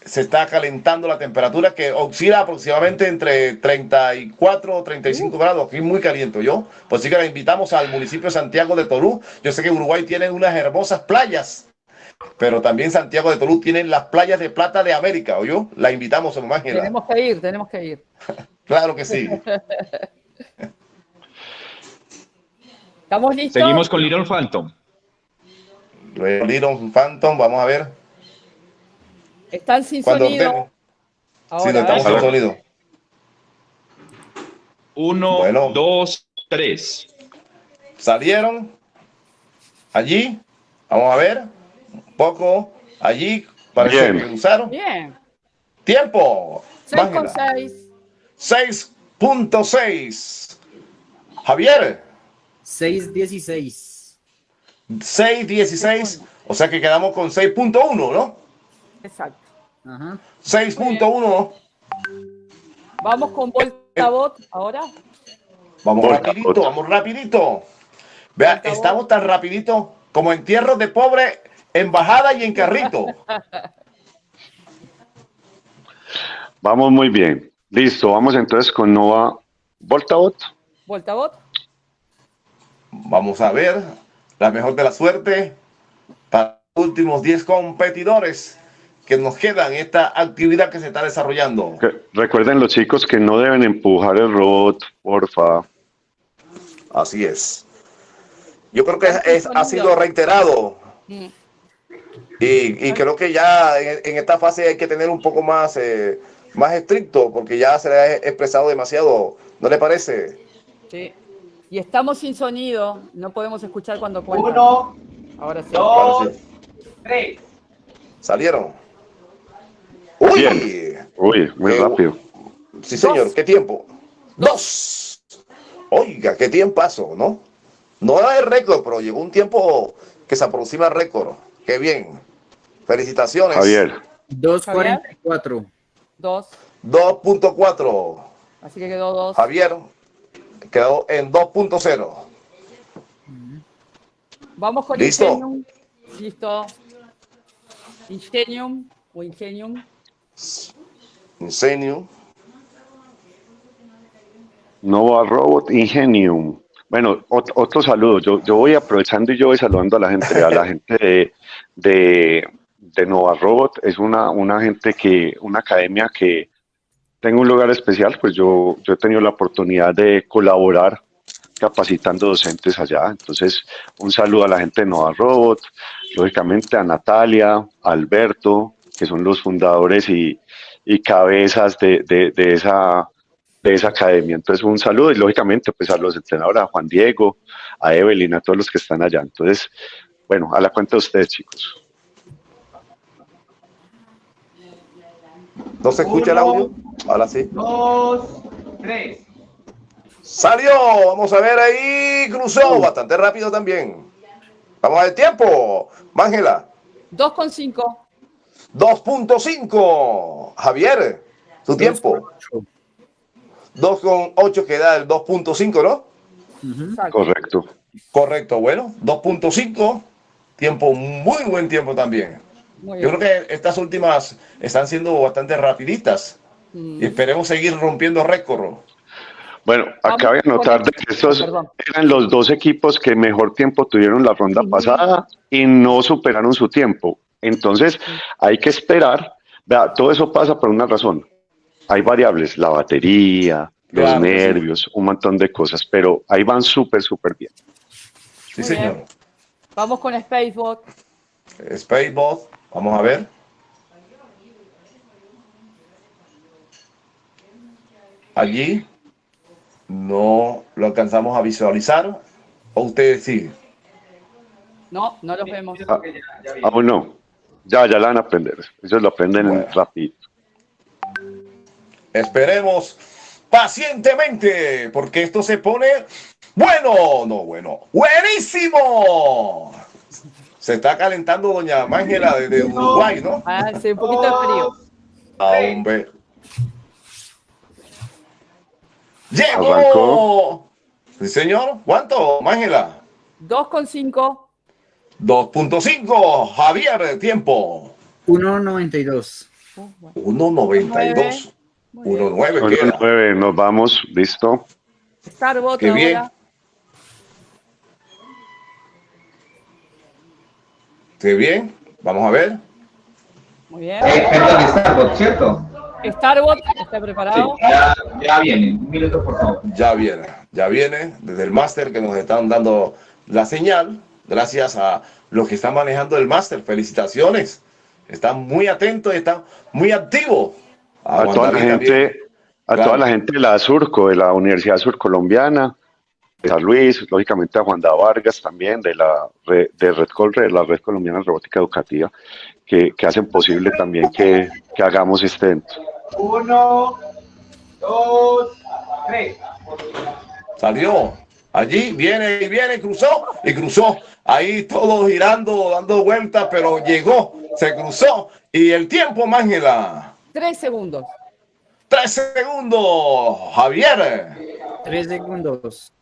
se está calentando la temperatura que oscila aproximadamente entre 34 o 35 grados. Aquí muy caliente, ¿yo? Pues sí que la invitamos al municipio Santiago de Tolú. Yo sé que Uruguay tiene unas hermosas playas, pero también Santiago de Tolú tiene las playas de plata de América, ¿o La invitamos, hermano. Tenemos que ir, tenemos que ir. claro que sí. ¿Estamos listos? Seguimos con Little Phantom. Little Phantom, vamos a ver. Están sin sonido. Ahora, sí, estamos sin sonido. Uno, dos, tres. Salieron. Allí. Vamos a ver. Poco. Allí. Parece que usaron. Bien. Tiempo. 6.6. 6.6. Javier. 6.16. 6.16. O sea que quedamos con 6.1, ¿no? Exacto. 6.1. Vamos con Volta Bot ahora. Vamos rapidito, vamos rapidito. Vea, estamos tan rapidito como en tierras de pobre, en bajada y en carrito. Vamos muy bien. Listo, vamos entonces con Nova Voltabot. Voltabot. Vamos a ver la mejor de la suerte para los últimos 10 competidores que nos quedan esta actividad que se está desarrollando. Recuerden los chicos que no deben empujar el robot, porfa. Así es. Yo creo que es, ha sido reiterado. Y, creo que ya en, esta fase hay que tener un poco más, eh, más estricto, porque ya se le ha expresado demasiado. ¿No le parece? Sí. Y estamos sin sonido, no podemos escuchar cuando cuentan. Uno, Ahora sí. dos, tres. Salieron. Uy, Uy muy rápido. Sí, señor, ¿qué tiempo? Dos. Oiga, qué tiempazo, ¿no? No era el récord, pero llegó un tiempo que se aproxima al récord. Qué bien. Felicitaciones. Javier. 2.44. 2. 2.4. Así que quedó 2. Javier quedó en 2.0. Vamos con ¿Listo? Ingenium. Listo. Ingenium o Ingenium. Ingenium. Nova Robot Ingenium. Bueno, otro, saludo. Yo, yo voy aprovechando y yo voy saludando a la gente, a la gente de, de, de Nova Robot. Es una, una gente que, una academia que tengo un lugar especial, pues yo, yo he tenido la oportunidad de colaborar capacitando docentes allá. Entonces, un saludo a la gente de Nova Robot, lógicamente a Natalia, a Alberto, que son los fundadores y, cabezas de, esa, de esa academia. Entonces, un saludo y lógicamente pues a los entrenadores, a Juan Diego, a Evelyn, a todos los que están allá. Entonces, bueno, a la cuenta de ustedes, chicos. ¿No se escucha el audio? Ahora sí. Dos, tres. Salió, vamos a ver ahí, cruzó bastante rápido también. Vamos a ver tiempo, Mángela. 2,5. 2.5. Javier, tu tiempo. 2,8 queda el 2.5, ¿no? Correcto. Correcto, bueno, 2.5. Tiempo, muy buen tiempo también. Yo creo que estas últimas están siendo bastante rapiditas. Y esperemos seguir rompiendo récord. Bueno, acá voy a notar que estos eran los dos equipos que mejor tiempo tuvieron la ronda pasada y no superaron su tiempo. Entonces, hay que esperar. Vea, todo eso pasa por una razón. Hay variables, la batería, los nervios, un montón de cosas, pero ahí van súper, súper bien. Sí, señor. Vamos con Spacebot. Spacebot, vamos a ver. Allí no lo alcanzamos a visualizar. ¿O ustedes sí? No, no lo vemos. Ah, aún no. Ya, ya la van a aprender. Ellos lo aprenden rápido. Esperemos pacientemente, porque esto se pone bueno, no bueno, buenísimo. Se está calentando doña Mángela desde Uruguay, ¿no? Ah, sí, un poquito de frío. Ah, hombre. ¡Llegó! Sí, señor. ¿Cuánto, Mángela? 2,5. 2.5. Javier, tiempo. 1.92. 1.92. 1.9 1.9, nos vamos, listo. Starbot Qué bien. Qué bien, vamos a ver. Muy bien. Eh, perdón, Starbot, ¿cierto? Starbot, ¿está preparado? Ya, ya viene, un minuto por favor. Ya viene, ya viene desde el máster que nos están dando la señal, gracias a los que están manejando el máster. Felicitaciones, están muy atentos, están muy activos. A, toda la gente, a toda la gente de la Surco, de la Universidad Surcolombiana, de San Luis, lógicamente a Juan da Vargas también, de la red, de Red Colre, de la Red Colombiana de Robótica Educativa, que, que hacen posible también que, que hagamos este evento. Uno, dos, tres. Salió. Allí viene y viene, cruzó y cruzó. Ahí todo girando, dando vueltas, pero llegó, se cruzó. Y el tiempo, Mángela. Tres segundos. Tres segundos, Javier. Tres segundos.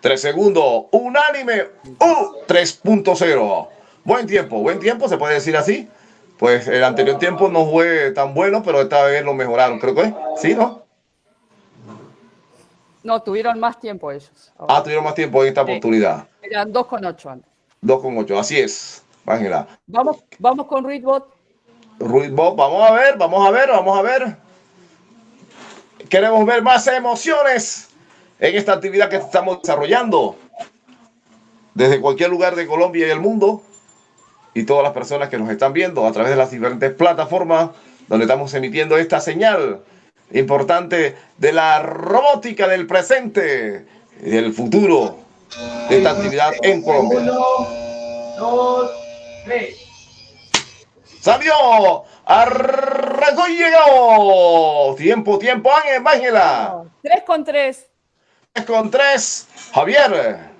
Tres segundos, unánime, uh, 3.0. Buen tiempo, buen tiempo, se puede decir así. Pues el anterior tiempo no fue tan bueno, pero esta vez lo mejoraron, creo que sí, ¿no? No, tuvieron más tiempo ellos. Ah, tuvieron más tiempo en esta oportunidad. Eran 2,8 antes. 2,8, así es, Ángela. Vamos, vamos con Readbot. Ruidbot, vamos a ver, vamos a ver, vamos a ver. Queremos ver más emociones en esta actividad que estamos desarrollando desde cualquier lugar de Colombia y el mundo y todas las personas que nos están viendo a través de las diferentes plataformas donde estamos emitiendo esta señal importante de la robótica del presente y del futuro de esta actividad en Colombia. Uno, dos, tres. Salió, arrancó y llegó. Tiempo, tiempo, Ángel, Ángela. 3 con 3. 3 con 3, Javier.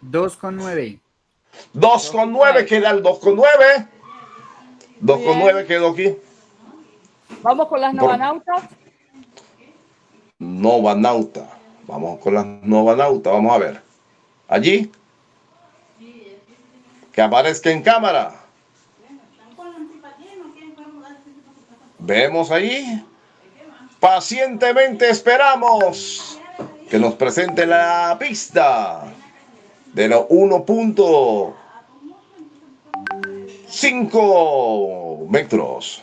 2 con 9. 2 con 9, queda el 2 con 9. 2 con 9 quedó aquí. Vamos con las novanautas. Novanauta. Vamos con las novanautas, vamos a ver. Allí. Que aparezca en cámara. Vemos ahí. Pacientemente esperamos que nos presente la pista de los 1.5 metros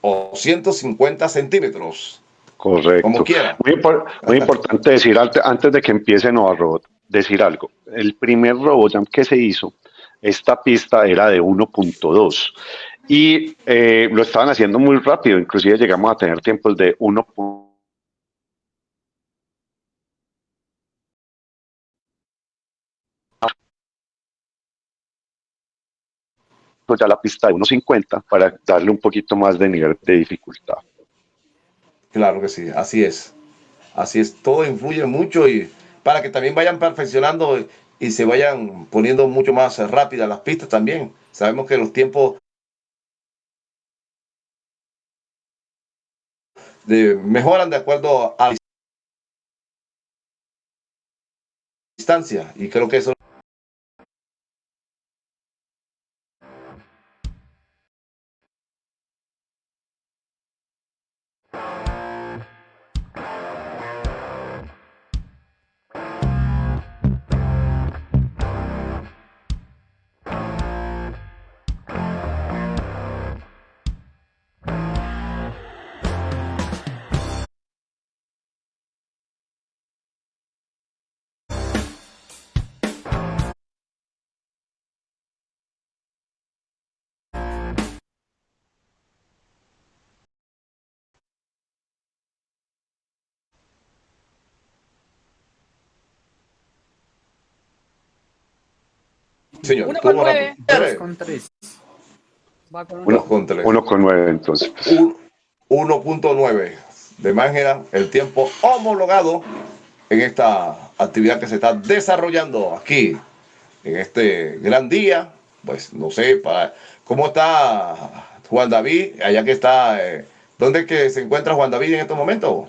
o 150 centímetros. Correcto. Como quiera. Muy, impor- muy importante decir antes, antes de que empiece Nova Robot, decir algo. El primer RoboJam que se hizo, esta pista era de 1.2 y eh, lo estaban haciendo muy rápido, inclusive llegamos a tener tiempos de 1. ya la pista de 1.50 para darle un poquito más de nivel de dificultad. Claro que sí, así es. Así es, todo influye mucho y para que también vayan perfeccionando y se vayan poniendo mucho más rápidas las pistas también. Sabemos que los tiempos de, mejoran de acuerdo a la distancia y creo que eso Señor, Uno con ¿cómo nueve. 2 con 3. Va con Uno con tres. 1.9 entonces. Un- 1.9 de Mángera, el tiempo homologado en esta actividad que se está desarrollando aquí, en este gran día. Pues no sé, para, ¿cómo está Juan David? Allá que está, eh, ¿dónde es que se encuentra Juan David en estos momentos?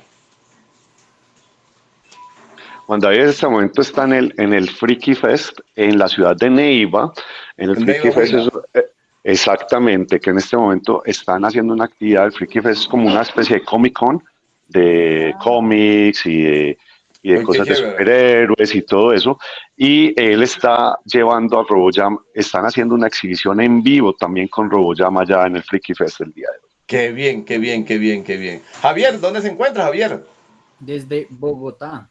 Juan David en este momento está en el, en el Freaky Fest en la ciudad de Neiva. En el En Freaky Neiva, Fest es, eh, Exactamente, que en este momento están haciendo una actividad, el Freaky Fest es como una especie de Comic Con de cómics y de, y de cosas de superhéroes y todo eso. Y él está llevando a RoboJam, están haciendo una exhibición en vivo también con RoboJam allá en el Freaky Fest el día de hoy. Qué bien, qué bien, qué bien, qué bien. Javier, ¿dónde se encuentra Javier? Desde Bogotá.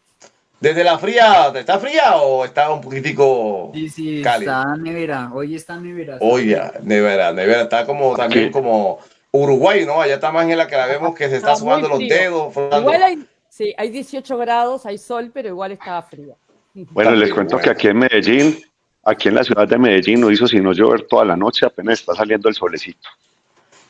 ¿Desde la fría? ¿Está fría o está un poquitico Sí, sí, está nevera. Hoy está nevera. Hoy ya, nevera, nevera. Está como también como Uruguay, ¿no? Allá está más en la que la vemos que se está, sumando los dedos. Igual hay, sí, hay 18 grados, hay sol, pero igual está frío. Bueno, les cuento que aquí en Medellín, aquí en la ciudad de Medellín no hizo sino llover toda la noche, apenas está saliendo el solecito.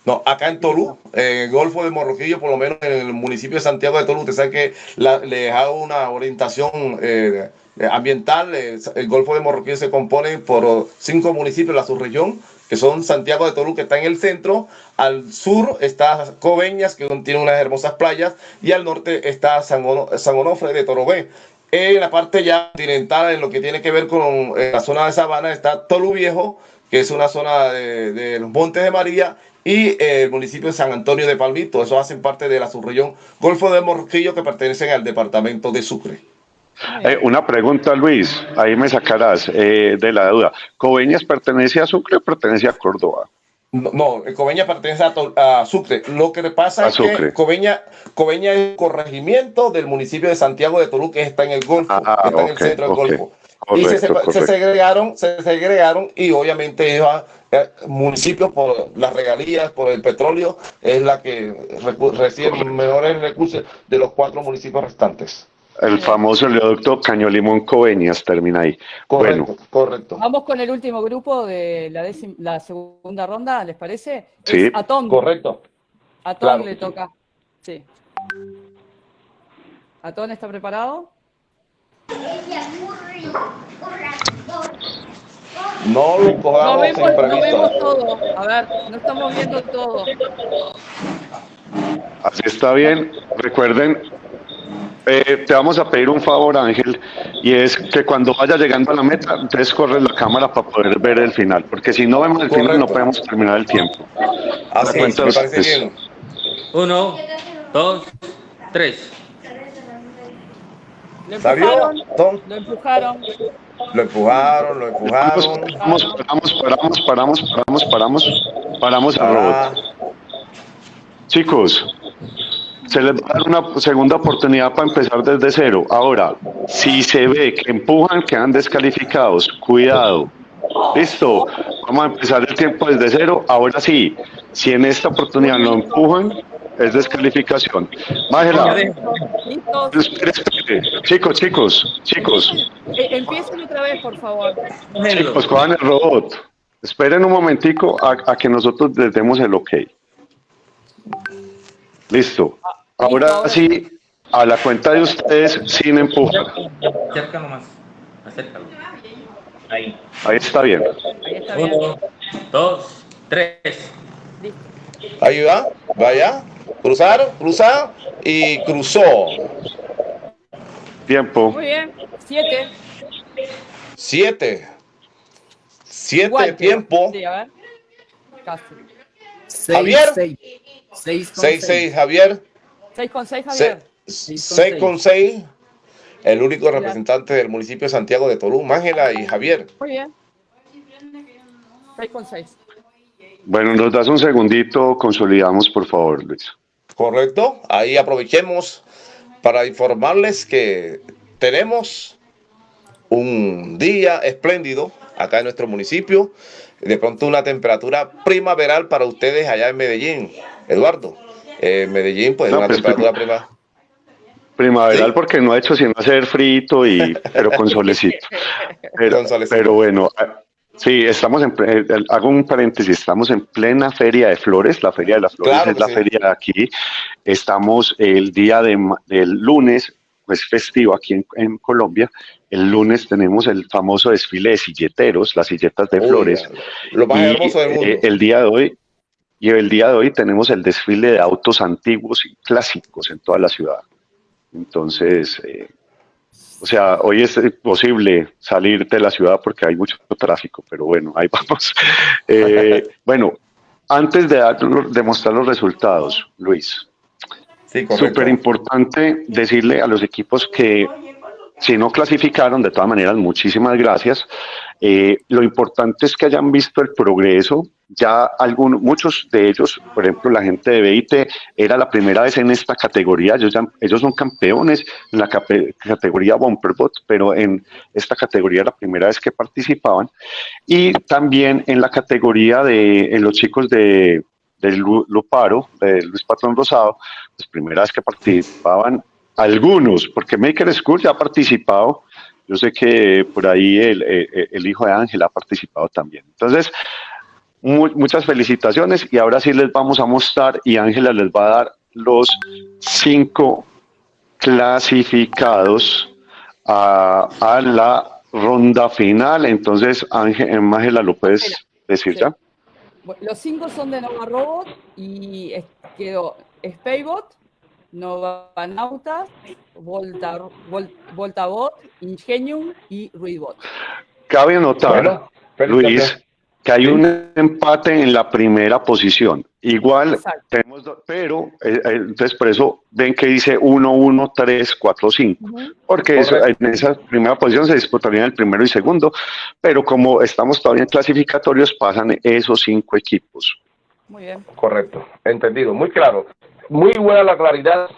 No, acá en Tolú, en el Golfo de Morroquillo, por lo menos en el municipio de Santiago de Tolú, usted sabe que les hago una orientación eh, ambiental. El Golfo de Morroquillo se compone por cinco municipios, la subregión, que son Santiago de Tolú, que está en el centro, al sur está Coveñas, que tiene unas hermosas playas, y al norte está San, Onofre de Torobé. En la parte ya continental, en lo que tiene que ver con eh, la zona de Sabana, está Tolú Viejo, que es una zona de, los Montes de María, y eh, el municipio de San Antonio de Palmito. Eso hacen parte de la subregión Golfo de Morroquillo, que pertenecen al departamento de Sucre. Eh, una pregunta, Luis, ahí me sacarás eh, de la duda. ¿Coveñas pertenece a Sucre o pertenece a Córdoba? No, Coveña pertenece a, Sucre. Lo que pasa es que Coveña, Coveña es un corregimiento del municipio de Santiago de Tolú, que está en el Golfo, ah, está en el centro del Golfo. Y se, segregaron, se segregaron y obviamente ellos, eh, municipios por las regalías, por el petróleo, es la que recibe mejores recursos de los cuatro municipios restantes. El famoso oleoducto Caño Limón Coveñas termina ahí. Correcto, bueno. correcto. Vamos con el último grupo de la, la segunda ronda, ¿les parece? Sí. a Tom. Correcto. A Tom le toca. Sí. ¿Atón está preparado? No lo cojamos no vemos, no vemos todo. A ver, no estamos viendo todo. Así está bien. Recuerden, eh, te vamos a pedir un favor, Ángel, y es que cuando vaya llegando a la meta, entonces corres la cámara para poder ver el final, porque si no vemos el final no podemos terminar el tiempo. Así es, me parece bien. Uno, dos, tres. Lo empujaron, lo empujaron. Lo empujaron, lo empujaron. Paramos, paramos, paramos, paramos, paramos, paramos, paramos el robot. Ah. Chicos, se les va a dar una segunda oportunidad para empezar desde cero. Ahora, si se ve que empujan, quedan descalificados. Cuidado. Listo. Vamos a empezar el tiempo desde cero. Ahora sí, si en esta oportunidad lo empujan, es descalificación. Májela. Chicos, chicos, chicos. Eh, empiecen otra vez, por favor. Chicos, cojan el robot. Esperen un momentico a, a que nosotros les demos el ok. Listo. Ahora sí, a la cuenta de ustedes sin empujar. Acércalo más. Acércalo. Ahí. Ahí está bien. Ahí está bien. Uno, dos, tres. Ahí va, vaya. Cruzaron, cruzaron y cruzó. Tiempo. Muy bien. Siete. Siete. Siete tiempo. Sí, a ver. Casi. Javier. Seis, seis, seis, seis, Javier. 6 con 6, Javier. 6 con 6. El único representante del municipio de Santiago de Tolú, Ángela y Javier. Muy bien. 6 con 6. Bueno, nos das un segundito, consolidamos por favor, Luis. Correcto, ahí aprovechemos para informarles que tenemos un día espléndido acá en nuestro municipio, de pronto una temperatura primaveral para ustedes allá en Medellín. Eduardo. Eh, Medellín, pues una pues, temperatura prima. Primaveral porque no ha hecho sino hacer frito y pero con solecito. Pero, bueno, ah, sí, estamos en eh, hago un paréntesis, estamos en plena feria de flores, la feria de las flores es la feria de aquí. Estamos el día de, del lunes, pues festivo aquí en, Colombia. El lunes tenemos el famoso desfile de silleteros, las silletas de flores. Lo más hermoso del mundo. Eh, el día de hoy y el día de hoy tenemos el desfile de autos antiguos y clásicos en toda la ciudad. Entonces, eh, O sea, hoy es imposible salir de la ciudad porque hay mucho tráfico, pero bueno, ahí vamos. Eh, bueno, antes de, de mostrar los resultados, Luis, sí, súper importante decirle a los equipos que si no clasificaron, de todas maneras, muchísimas gracias. Eh, lo importante es que hayan visto el progreso. Ya algunos, muchos de ellos, por ejemplo, la gente de BIT, era la primera vez en esta categoría. Ellos, ellos son campeones en la categoría Bumperbot, pero en esta categoría la primera vez que participaban. Y también en la categoría de los chicos de, del Luparo, de Luis Patrón Rosado, pues primera vez que participaban algunos, porque Maker School ya ha participado. Yo sé que por ahí el, el, hijo de Ángel ha participado también. Entonces, muchas felicitaciones y ahora sí les vamos a mostrar y Ángela les va a dar los cinco clasificados a, a la ronda final. Entonces, Ángel, Ángela, ¿lo puedes decir ya? Los cinco son de Nova Robot y quedó Spacebot, Novanautas, Volta, Voltabot, Ingenium y Ruidbot. Cabe notar, Luis, que hay un empate en la primera posición. Igual tenemos, pero eh, eh, entonces por eso ven que dice 1, 1, 3, 4, 5, porque en esa primera posición se disputarían el primero y segundo, pero como estamos todavía en clasificatorios, pasan esos cinco equipos. Muy bien. Correcto, entendido, muy claro muy buena la claridad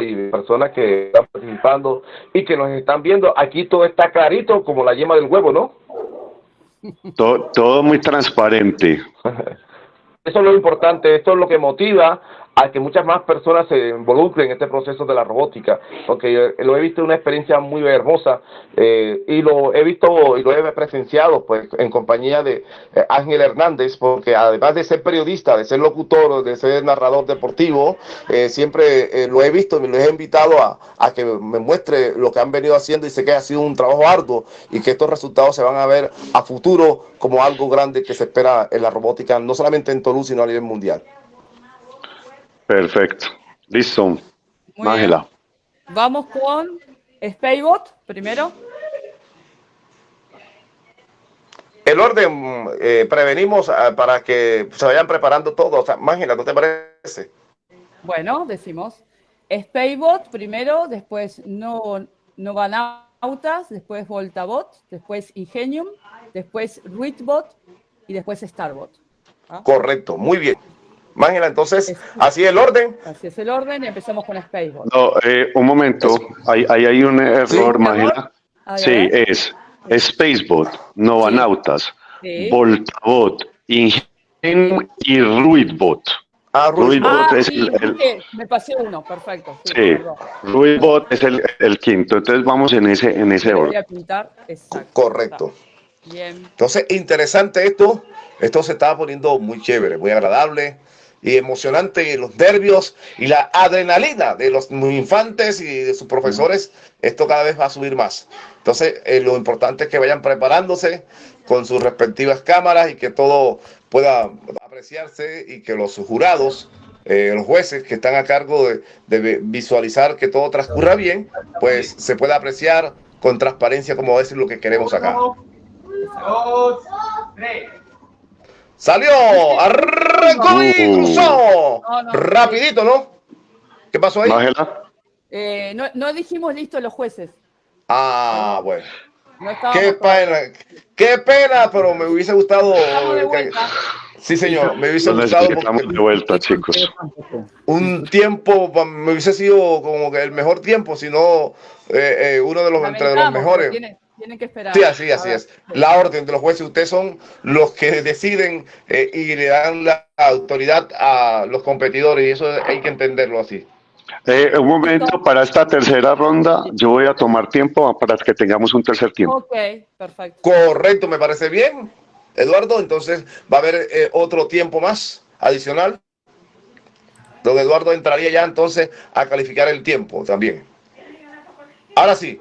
y personas que están participando y que nos están viendo. Aquí todo está clarito como la yema del huevo, ¿no? Todo, todo muy transparente. Eso es lo importante, esto es lo que motiva a que muchas más personas se involucren en este proceso de la robótica, porque lo he visto una experiencia muy hermosa eh, y lo he visto y lo he presenciado pues en compañía de eh, Ángel Hernández, porque además de ser periodista, de ser locutor, de ser narrador deportivo, eh, siempre lo he visto y lo he invitado a, a, que me muestre lo que han venido haciendo y sé que ha sido un trabajo arduo y que estos resultados se van a ver a futuro como algo grande que se espera en la robótica, no solamente en Toulouse, sino a nivel mundial. Perfecto. Listo. Ángela. Vamos con Spacebot primero. El orden, eh, prevenimos ah, para que se vayan preparando todos. Ángela, ¿no te parece? Bueno, decimos Spacebot primero, después no, Novanautas, después Voltabot, después Ingenium, después Ruitbot y después Starbot. ¿Ah? Correcto, muy bien. Mángela, entonces, así es el orden. Así es el orden y empezamos con Spacebot. No, eh, un momento, ahí hay, hay, un error, Mángela. Sí, es Spacebot, Novanautas, sí. Voltabot, Ingenium y Ruidbot. Ah, Ruidbot ah, es el, Me pasé uno, perfecto. Sí, Ruidbot es el, el, quinto, entonces vamos en ese, en ese orden. Voy a pintar, exacto. Correcto. Bien. Entonces, interesante esto. Esto se estaba poniendo muy chévere, muy agradable y emocionante los nervios y la adrenalina de los infantes y de sus profesores, esto cada vez va a subir más. Entonces, eh, lo importante es que vayan preparándose con sus respectivas cámaras y que todo pueda apreciarse y que los jurados, eh, los jueces que están a cargo de, de, visualizar que todo transcurra bien, pues se pueda apreciar con transparencia como es lo que queremos acá. Dos, tres. Salió, arrancó y cruzó. Rapidito, ¿no? ¿Qué pasó ahí? Eh, no, no dijimos listo los jueces. Ah, bueno. qué pena, qué pena, pero me hubiese gustado. Sí, señor, me hubiese gustado. de vuelta, chicos. Un tiempo, me hubiese sido como que el mejor tiempo, sino eh, eh, uno de los entre los mejores. Tienen que esperar. Sí, así, así es. La orden de los jueces, ustedes son los que deciden eh, y le dan la autoridad a los competidores y eso hay que entenderlo así. Eh, un momento, para esta tercera ronda, yo voy a tomar tiempo para que tengamos un tercer tiempo. Ok, perfecto. Correcto, me parece bien, Eduardo. Entonces va a haber eh, otro tiempo más adicional. Don Eduardo entraría ya entonces a calificar el tiempo también. Ahora sí,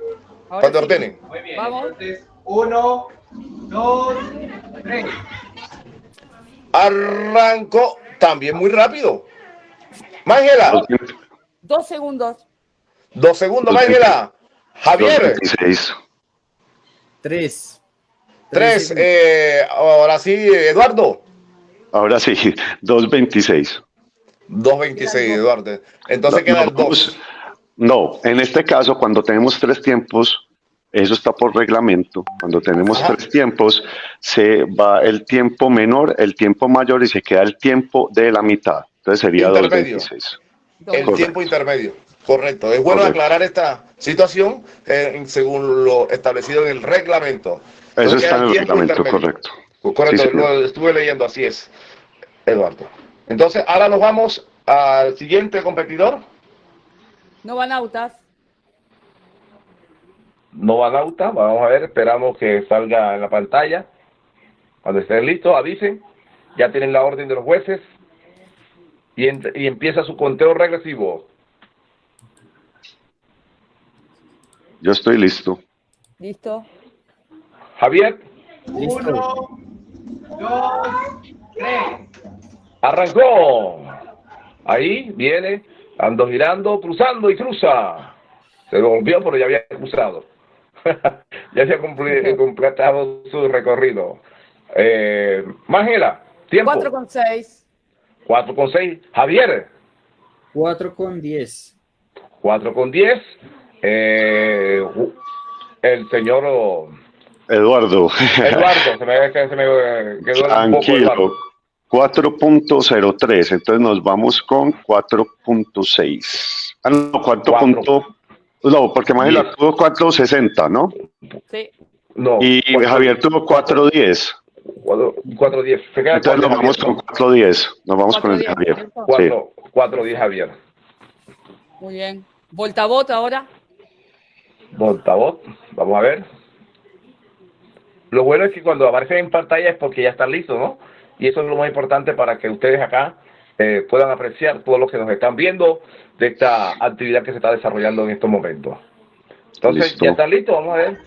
cuando ordenen. Muy bien. Vamos. Entonces, uno, dos, tres. Arranco también muy rápido. Mángela. Dos segundos. Dos segundos, Mángela. Javier. 2.26. 3. Tres. Eh, ahora sí, Eduardo. Ahora sí, 2.26. 2.26, Eduardo. Entonces No, queda el no, 2. No, en este caso, cuando tenemos tres tiempos, eso está por reglamento. Cuando tenemos tres tiempos, se va el tiempo menor, el tiempo mayor y se queda el tiempo de la mitad. Entonces sería Intermedio. 2.26. El Correcto. tiempo intermedio. Correcto. Es bueno Correcto. aclarar esta situación eh, según lo establecido en el reglamento. Eso Entonces, está en el reglamento, intermedio. correcto. Correcto, Sí, señor. lo estuve leyendo, así es, Eduardo. Entonces, ahora nos vamos al siguiente competidor. No van autas. Novanauta, vamos a ver, esperamos que salga en la pantalla. Cuando estén listos, avisen. Ya tienen la orden de los jueces. Y, y empieza su conteo regresivo. Yo estoy listo. Listo. Javier, Listo. arrancó. Ahí viene, ando girando, cruzando y cruza. Se volvió, pero ya había cruzado. ya se ha completado su recorrido. Eh, Mángela, tiempo. 4 con 6. 4 con 6. Javier, 4 con 10. 4 con 10. Eh, el señor Eduardo, Eduardo, se me, se me quedó un poco tranquilo. Eduardo. 4.03, entonces nos vamos con 4.6. Ah, no, 4. Cuatro. punto- No, porque Magela Diez. tuvo 4.60, ¿no? Sí. No, Y Javier tuvo 4.10. 4 10. Se queda Entonces nos vamos con 4.10. Nos vamos con el de 4.10, Javier. ¿cierto? Sí. Cuatro, cuatro, diez, Javier. Muy bien. Voltabot ahora. Voltabot, vamos a ver. Lo bueno es que cuando aparecen en pantalla es porque ya están listos, ¿no? Y eso es lo más importante para que ustedes acá eh, puedan apreciar todos los que nos están viendo de esta actividad que se está desarrollando en estos momentos. Entonces, Listo. ¿ya están listos? Vamos a ver.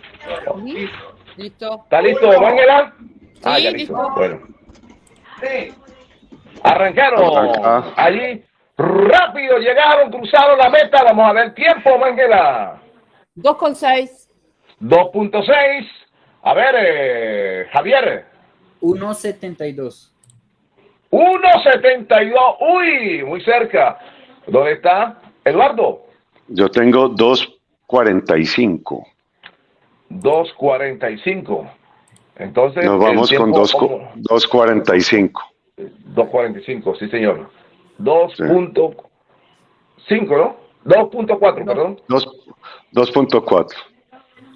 Listo. ¿Está listo, Ángela? Ah, Sí, ya listo. listo. Bueno. Arrancaron. Arranca. Allí, rápido llegaron, cruzaron la meta. Vamos a ver tiempo, Ángela. 2 con 6. 2.6. A ver, eh, Javier. 1.72. 1.72. Uy, muy cerca. ¿Dónde está? Eduardo. Yo tengo 2.45. 2.45. Entonces. Nos vamos con tiempo- 2 co- 2.45. 2.45, sí, señor. 2.5, ¿no? 2.4, perdón. Dos- 2.4.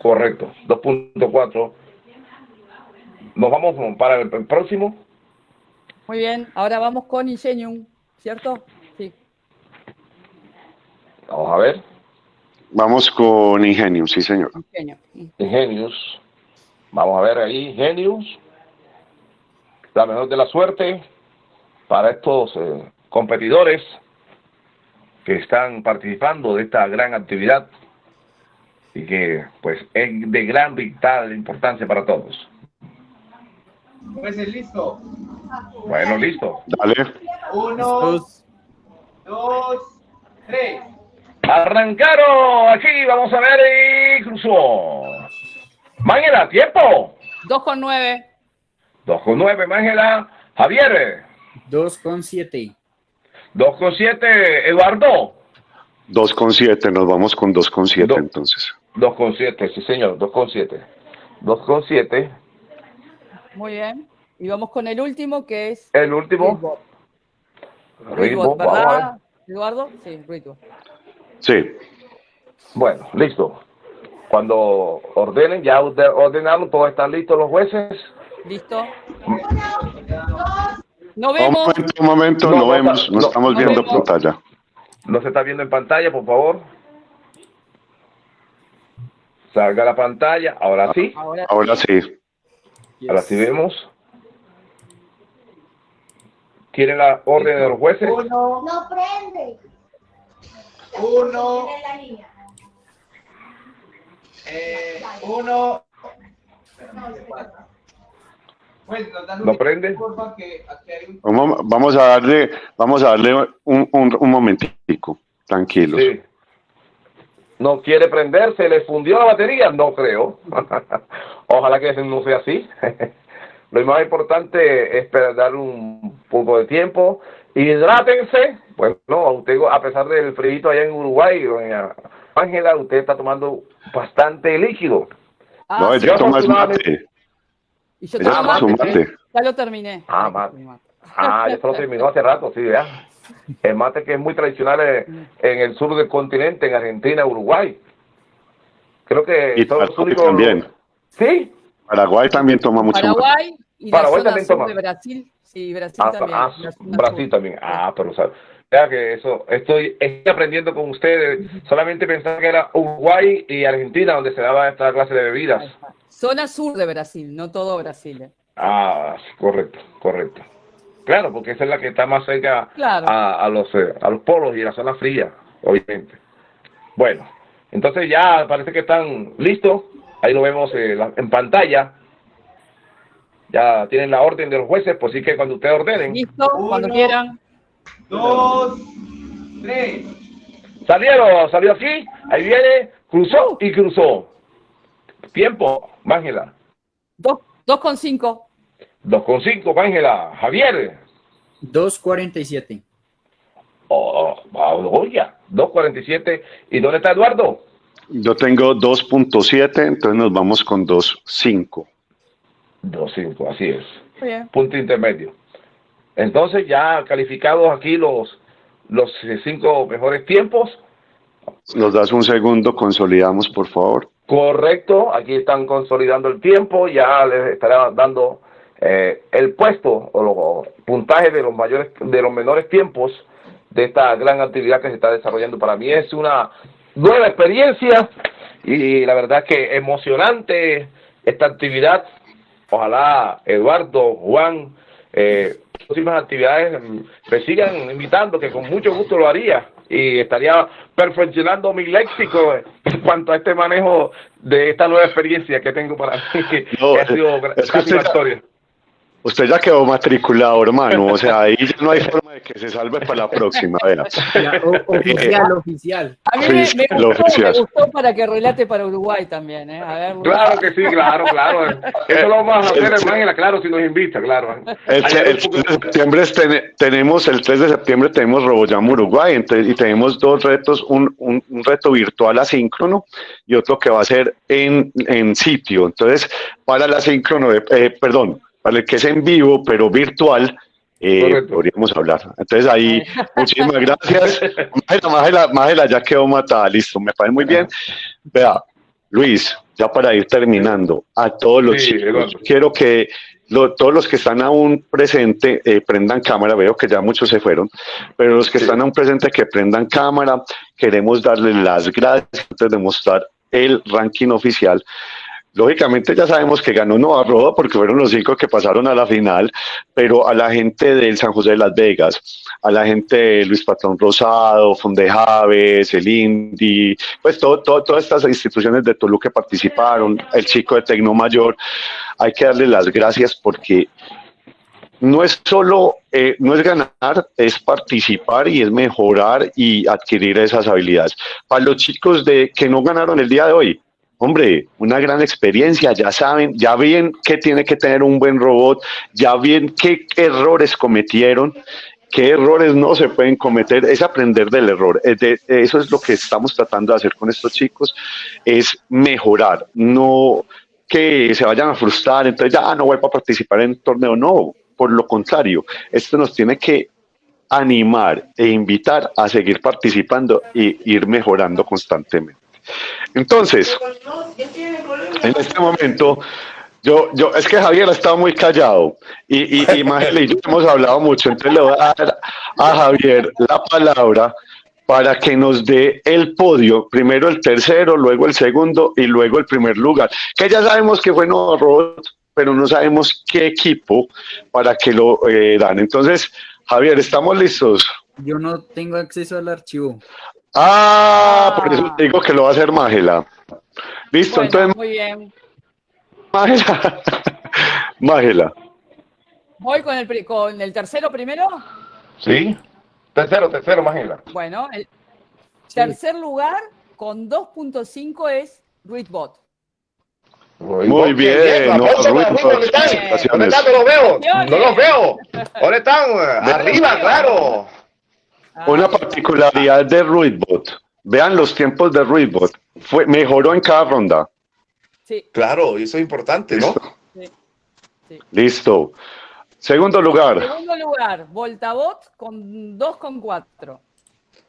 Correcto, 2.4. Nos vamos para el el próximo. Muy bien. Ahora vamos con Ingenium. ¿Cierto? Sí. Vamos a ver. Vamos con Ingenium, sí, señor. Ingenio. Ingenius. Vamos a ver ahí, Ingenius. La mejor de la suerte para estos eh, competidores que están participando de esta gran actividad y que pues es de gran vital importancia para todos. Pues listo. Bueno, listo. Dale. Uno, Dos. dos, tres. Arrancaron aquí, vamos a ver y cruzó. Mángela, tiempo. 2 con 9. 2 con 9, Mángela. Javier, 2.7. 2 con 7, Eduardo. 2.7, nos vamos con 2.7 Do- entonces. 2 con 7, sí señor, 2 con 7. 2 con 7. Muy bien. Y vamos con el último que es. El último. Ritmo. ¿verdad, Eduardo? Sí, Ruidbot. Sí. Bueno, listo. Cuando ordenen, ya orde- ordenaron, todos están listos los jueces. ¿Listo? No Un vemos. momento, un momento, No, vemos, no, no, estamos no viendo vemos. pantalla. No se está viendo en pantalla, por favor. Salga la pantalla, ahora sí. Ahora, Ahora sí. Ahora sí vemos. ¿Quieren la orden de los jueces? Uno, No prende. uno, eh, uno. ¿No prende? vamos a darle, vamos a darle un, un, un momentico, tranquilos. Sí. No quiere prenderse, le fundió la batería, no creo. Ojalá que no sea así. Lo más importante es dar un poco de tiempo. Hidrátense. Bueno, usted, a pesar del frío allá en Uruguay, Ángela, usted está tomando bastante líquido. Ah, no, ella toma mate. Y yo tomo mate, Ya lo terminé. Ah, mate. Ah, ya se lo terminó hace rato, sí, ya. El mate que es muy tradicional en, el sur del continente, en Argentina, Uruguay. Creo que y todos también. ¿Sí? Paraguay también toma mucho Paraguay y Paraguay también toma. de Brasil. Sí, Brasil ah, también. Ah, Brasil también. Ah, pero sabes. Vea que eso, estoy, estoy aprendiendo con ustedes. Solamente pensaba que era Uruguay y Argentina donde se daba esta clase de bebidas. Zona sur de Brasil, no todo Brasil. ¿eh? Ah, correcto, correcto. Claro, porque esa es la que está más cerca a, los, eh, a los polos y a la zona fría, obviamente. Bueno, entonces ya parece que están listos. Ahí lo vemos eh, en pantalla. Ya tienen la orden de los jueces, pues sí que cuando ustedes ordenen. Listo, cuando quieran. Dos, tres. Salieron, salió aquí, ahí viene, cruzó y cruzó. Tiempo, Ángela. Dos, dos con cinco. 2,5, Ángela. Javier. 2.47. Oh, oh, ya. 2.47. ¿Y dónde está Eduardo? Yo tengo 2.7, entonces nos vamos con 2.5. 2.5, así es. Punto intermedio. Entonces ya calificados aquí los, los cinco mejores tiempos. Nos das un segundo, consolidamos por favor. Correcto, aquí están consolidando el tiempo, ya les estaré dando eh, el puesto o los puntajes de los mayores, de los menores tiempos de esta gran actividad que se está desarrollando. Para mí es una nueva experiencia y la verdad que emocionante esta actividad. Ojalá Eduardo, Juan, eh, próximas actividades me sigan invitando, que con mucho gusto lo haría y estaría perfeccionando mi léxico en cuanto a este manejo de esta nueva experiencia que tengo para mí, que ha sido casi una historia. Usted ya quedó matriculado, hermano. O sea, ahí ya no hay forma de que se salve para la próxima. Vea. oficial, oficial. A mí me, gustó, para que relate para Uruguay también. ¿eh? A ver, claro que sí, claro, claro. Eso lo vamos a hacer, hermano, claro, si nos invita, claro. El, 3 de septiembre tenemos, el 3 de septiembre tenemos RoboJam Uruguay y tenemos dos retos, un, un, reto virtual asíncrono y otro que va a ser en, en sitio. Entonces, para el asíncrono, eh, perdón, ¿vale? que es en vivo, pero virtual, eh, podríamos hablar. Entonces ahí, muchísimas gracias. Mágela, ya quedó matada, listo, me parece muy bien. Vea, Luis, ya para ir terminando, a todos los chicos, quiero que todos los que están aún presentes eh, prendan cámara, veo que ya muchos se fueron, pero los que están aún presentes que prendan cámara, queremos darles las gracias antes de mostrar el ranking oficial Lógicamente ya sabemos que ganó Nova Roda porque fueron los cinco que pasaron a la final, pero a la gente del San José de Las Vegas, a la gente de Luis Patrón Rosado, Fondejaves, el Indy, pues todo, todas estas instituciones de Toluca que participaron, el chico de Tecno Mayor, hay que darle las gracias porque no es solo, eh, no es ganar, es participar y es mejorar y adquirir esas habilidades. Para los chicos de que no ganaron el día de hoy, hombre, una gran experiencia, ya saben, ya ven que tiene que tener un buen robot, ya ven qué errores cometieron, qué errores no se pueden cometer, es aprender del error. eso es lo que estamos tratando de hacer con estos chicos, es mejorar, no que se vayan a frustrar, entonces ya no voy a participar en torneo, no, por lo contrario, esto nos tiene que animar e invitar a seguir participando e ir mejorando constantemente. Entonces, en este momento, yo, yo, es que Javier ha estado muy callado y, y, y y yo hemos hablado mucho, entonces le voy a dar a Javier la palabra para que nos dé el podio, primero el tercero, luego el segundo y luego el primer lugar, que ya sabemos que fue Nuevo Robot, pero no sabemos qué equipo para que lo eh, dan. Entonces, Javier, ¿estamos listos? Yo no tengo acceso al archivo. Ah, por eso te digo que lo va a hacer Mágela. Listo, entonces. Muy bien. Mágela. Mágela. ¿Voy con el, con el tercero primero? Sí. Tercero, tercero, Mágela. Bueno, el tercer lugar con 2.5 es Ruidbot. Muy, bien. No, ¿Dónde están? ¿Dónde están? No los veo. No los veo. ¿Dónde están? Arriba, claro. Una particularidad de Ruidbot. Vean los tiempos de Ruidbot. Fue, mejoró en cada ronda. Sí. Claro, eso es importante, ¿no? Sí. sí. Listo. Segundo lugar. Segundo lugar, Voltabot con 2,4.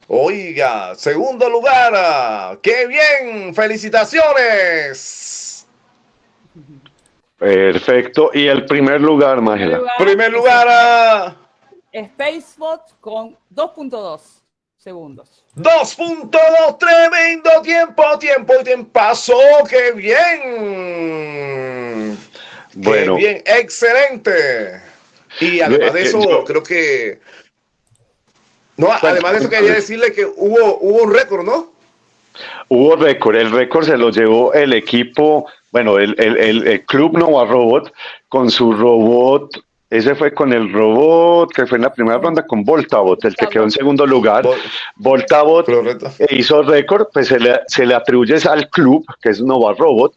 Oiga, segundo lugar. ¡Qué bien! ¡Felicitaciones! Perfecto. Y el primer lugar, Mágela. Primer lugar. a... Spacebot con 2.2 segundos. 2.2, tremendo tiempo, tiempo y tiempazo. ¡Qué bien! Bueno. ¡Qué bien! ¡Excelente! Y además de eso, yo, creo que... No, además de eso quería decirle que hubo, hubo un récord, ¿no? Hubo récord, el récord se lo llevó el equipo, bueno, el, el, el, el Club Nova Robot con su robot ese fue con el robot que fue en la primera ronda con Voltabot, el que quedó en segundo lugar. Voltabot hizo récord, pues se le, se le atribuye al club, que es Nova Robot,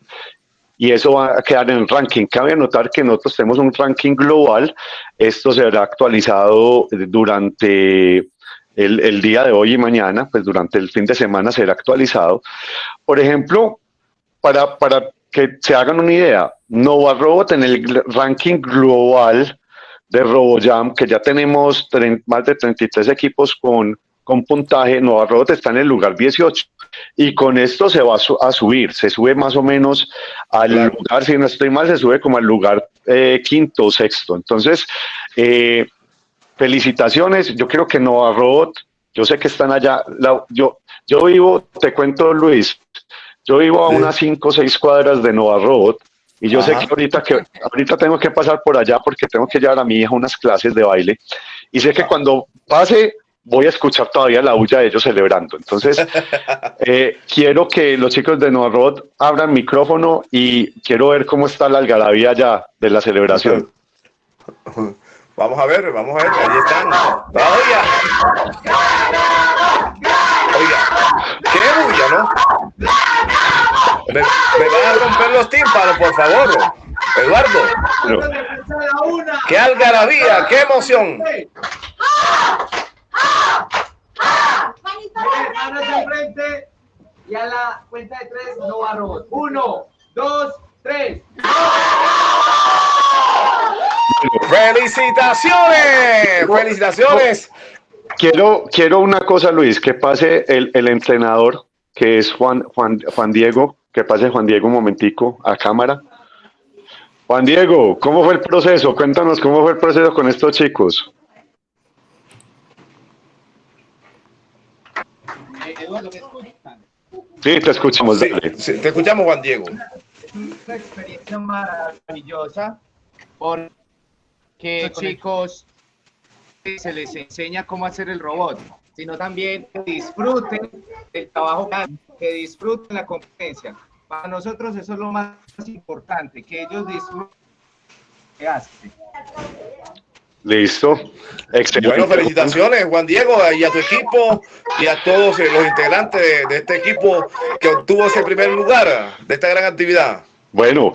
y eso va a quedar en el ranking. Cabe notar que nosotros tenemos un ranking global. Esto será actualizado durante el, el, día de hoy y mañana, pues durante el fin de semana será actualizado. Por ejemplo, para, para que se hagan una idea, Nova Robot en el ranking global de RoboJam, que ya tenemos más de 33 equipos con, con puntaje, Nova Robot está en el lugar 18 y con esto se va a, su a subir, se sube más o menos al claro. lugar, si no estoy mal, se sube como al lugar eh, quinto o sexto. Entonces, eh, felicitaciones, yo creo que Nova Robot, yo sé que están allá, la, yo, yo vivo, te cuento Luis, yo vivo a unas 5 o 6 cuadras de Nova Robot y yo Ajá. sé que ahorita, que ahorita tengo que pasar por allá porque tengo que llevar a mi hija unas clases de baile y sé que cuando pase voy a escuchar todavía la bulla de ellos celebrando. Entonces, eh, quiero que los chicos de Nova Robot abran micrófono y quiero ver cómo está la algarabía ya de la celebración. Vamos a ver, vamos a ver, ahí están. Oiga, oiga, qué bulla, ¿no? Me, me, van a romper los tímpanos, por favor. Eduardo. Pero, qué algarabía, qué emoción. Manos al frente y a la cuenta de tres no va robot. Uno, dos, tres. ¡Felicitaciones! ¡Felicitaciones! Quiero, quiero una cosa, Luis, que pase el, el entrenador, que es Juan, Juan, Juan Diego, que pase Juan Diego un momentico a cámara. Juan Diego, ¿cómo fue el proceso? Cuéntanos cómo fue el proceso con estos chicos. Sí, te escuchamos. Sí, sí, te escuchamos, Juan Diego. Una experiencia maravillosa porque chicos se les enseña cómo hacer el robot, sino también que disfruten del trabajo, que disfruten la competencia. Para nosotros eso es lo más importante, que ellos disfruten lo que hacen. Listo. Excelente. Bueno, felicitaciones, Juan Diego, y a tu equipo y a todos los integrantes de, de este equipo que obtuvo ese primer lugar de esta gran actividad. Bueno,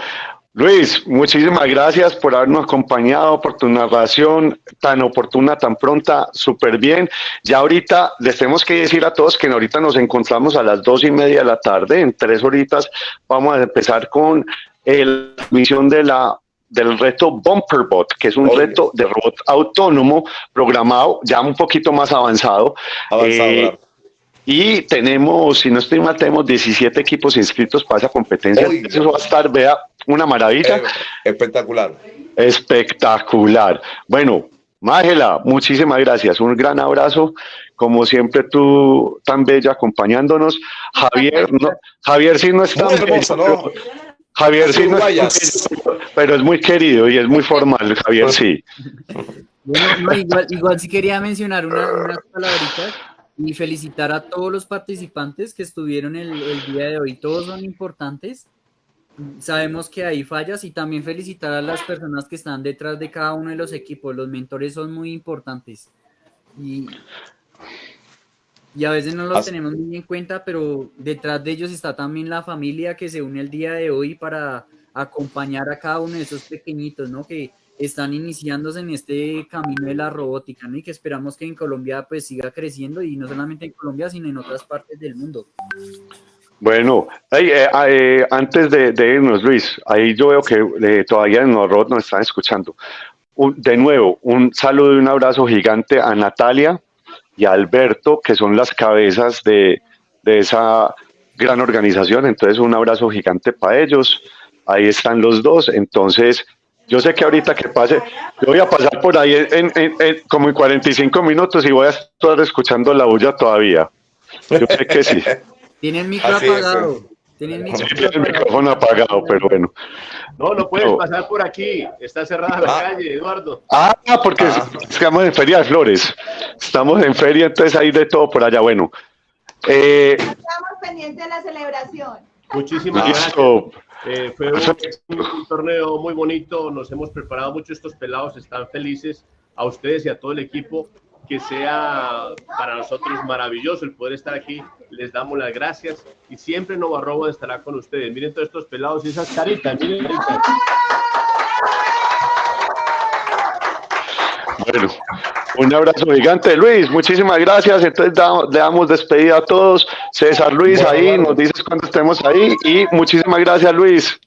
Luis, muchísimas gracias por habernos acompañado, por tu narración tan oportuna, tan pronta, súper bien. Ya ahorita les tenemos que decir a todos que ahorita nos encontramos a las dos y media de la tarde, en tres horitas vamos a empezar con la misión de la del reto Bumperbot, que es un reto de robot autónomo programado, ya un poquito más avanzado. avanzado eh, claro. Y tenemos, si no estoy mal, tenemos 17 equipos inscritos para esa competencia. Oiga. Eso va a estar, vea, una maravilla. Eh, espectacular. Espectacular. Bueno, Mágela, muchísimas gracias. Un gran abrazo. Como siempre, tú tan bella acompañándonos. Javier, no, Javier sí no está. Muy hermoso, ¿no? Javier sí, no es, pero es muy querido y es muy formal, Javier sí. Bueno, no, igual, igual sí quería mencionar una, unas palabritas y felicitar a todos los participantes que estuvieron el, el, día de hoy. Todos son importantes. Sabemos que hay fallas y también felicitar a las personas que están detrás de cada uno de los equipos. Los mentores son muy importantes. Y y a veces no los tenemos muy en cuenta, pero detrás de ellos está también la familia que se une el día de hoy para acompañar a cada uno de esos pequeñitos, ¿no? Que están iniciándose en este camino de la robótica, ¿no? Y que esperamos que en Colombia pues siga creciendo y no solamente en Colombia, sino en otras partes del mundo. Bueno, eh, eh, antes de, irnos, Luis, ahí yo veo que eh, todavía en los nos están escuchando. de nuevo, un saludo y un abrazo gigante a Natalia y a Alberto, que son las cabezas de, de esa gran organización. Entonces, un abrazo gigante para ellos. Ahí están los dos. Entonces, yo sé que ahorita que pase, yo voy a pasar por ahí en, como en 45 minutos y voy a estar escuchando la bulla todavía. Yo sé que sí. Tiene el micro apagado. Tiene el, micrófono apagado, pero bueno. No, no puedes pasar por aquí. Está cerrada la ah. calle, Eduardo. Ah, porque ah. estamos en Feria de Flores. Estamos en feria, entonces hay de todo por allá. Bueno. Eh, estamos pendientes de la celebración. Muchísimas gracias. Eh, fue un, torneo muy bonito, nos hemos preparado mucho, estos pelados están felices, a ustedes y a todo el equipo, que sea para nosotros maravilloso el poder estar aquí, les damos las gracias y siempre Nova Robo estará con ustedes. Miren todos estos pelados y esas caritas, miren Bueno, un abrazo gigante, Luis. Muchísimas gracias. Entonces le damos despedida a todos. César Luis, ahí nos dices cuando estemos ahí. Y muchísimas gracias, Luis.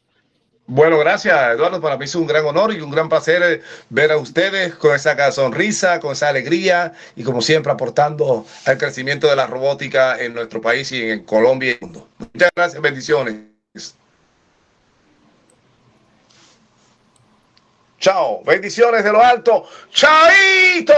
Bueno, gracias, Eduardo. Para mí es un gran honor y un gran placer eh, ver a ustedes con esa sonrisa, con esa alegría y como siempre aportando al crecimiento de la robótica en nuestro país y en Colombia y el mundo. Muchas gracias, bendiciones. Chao. Bendiciones de lo alto. Chaito.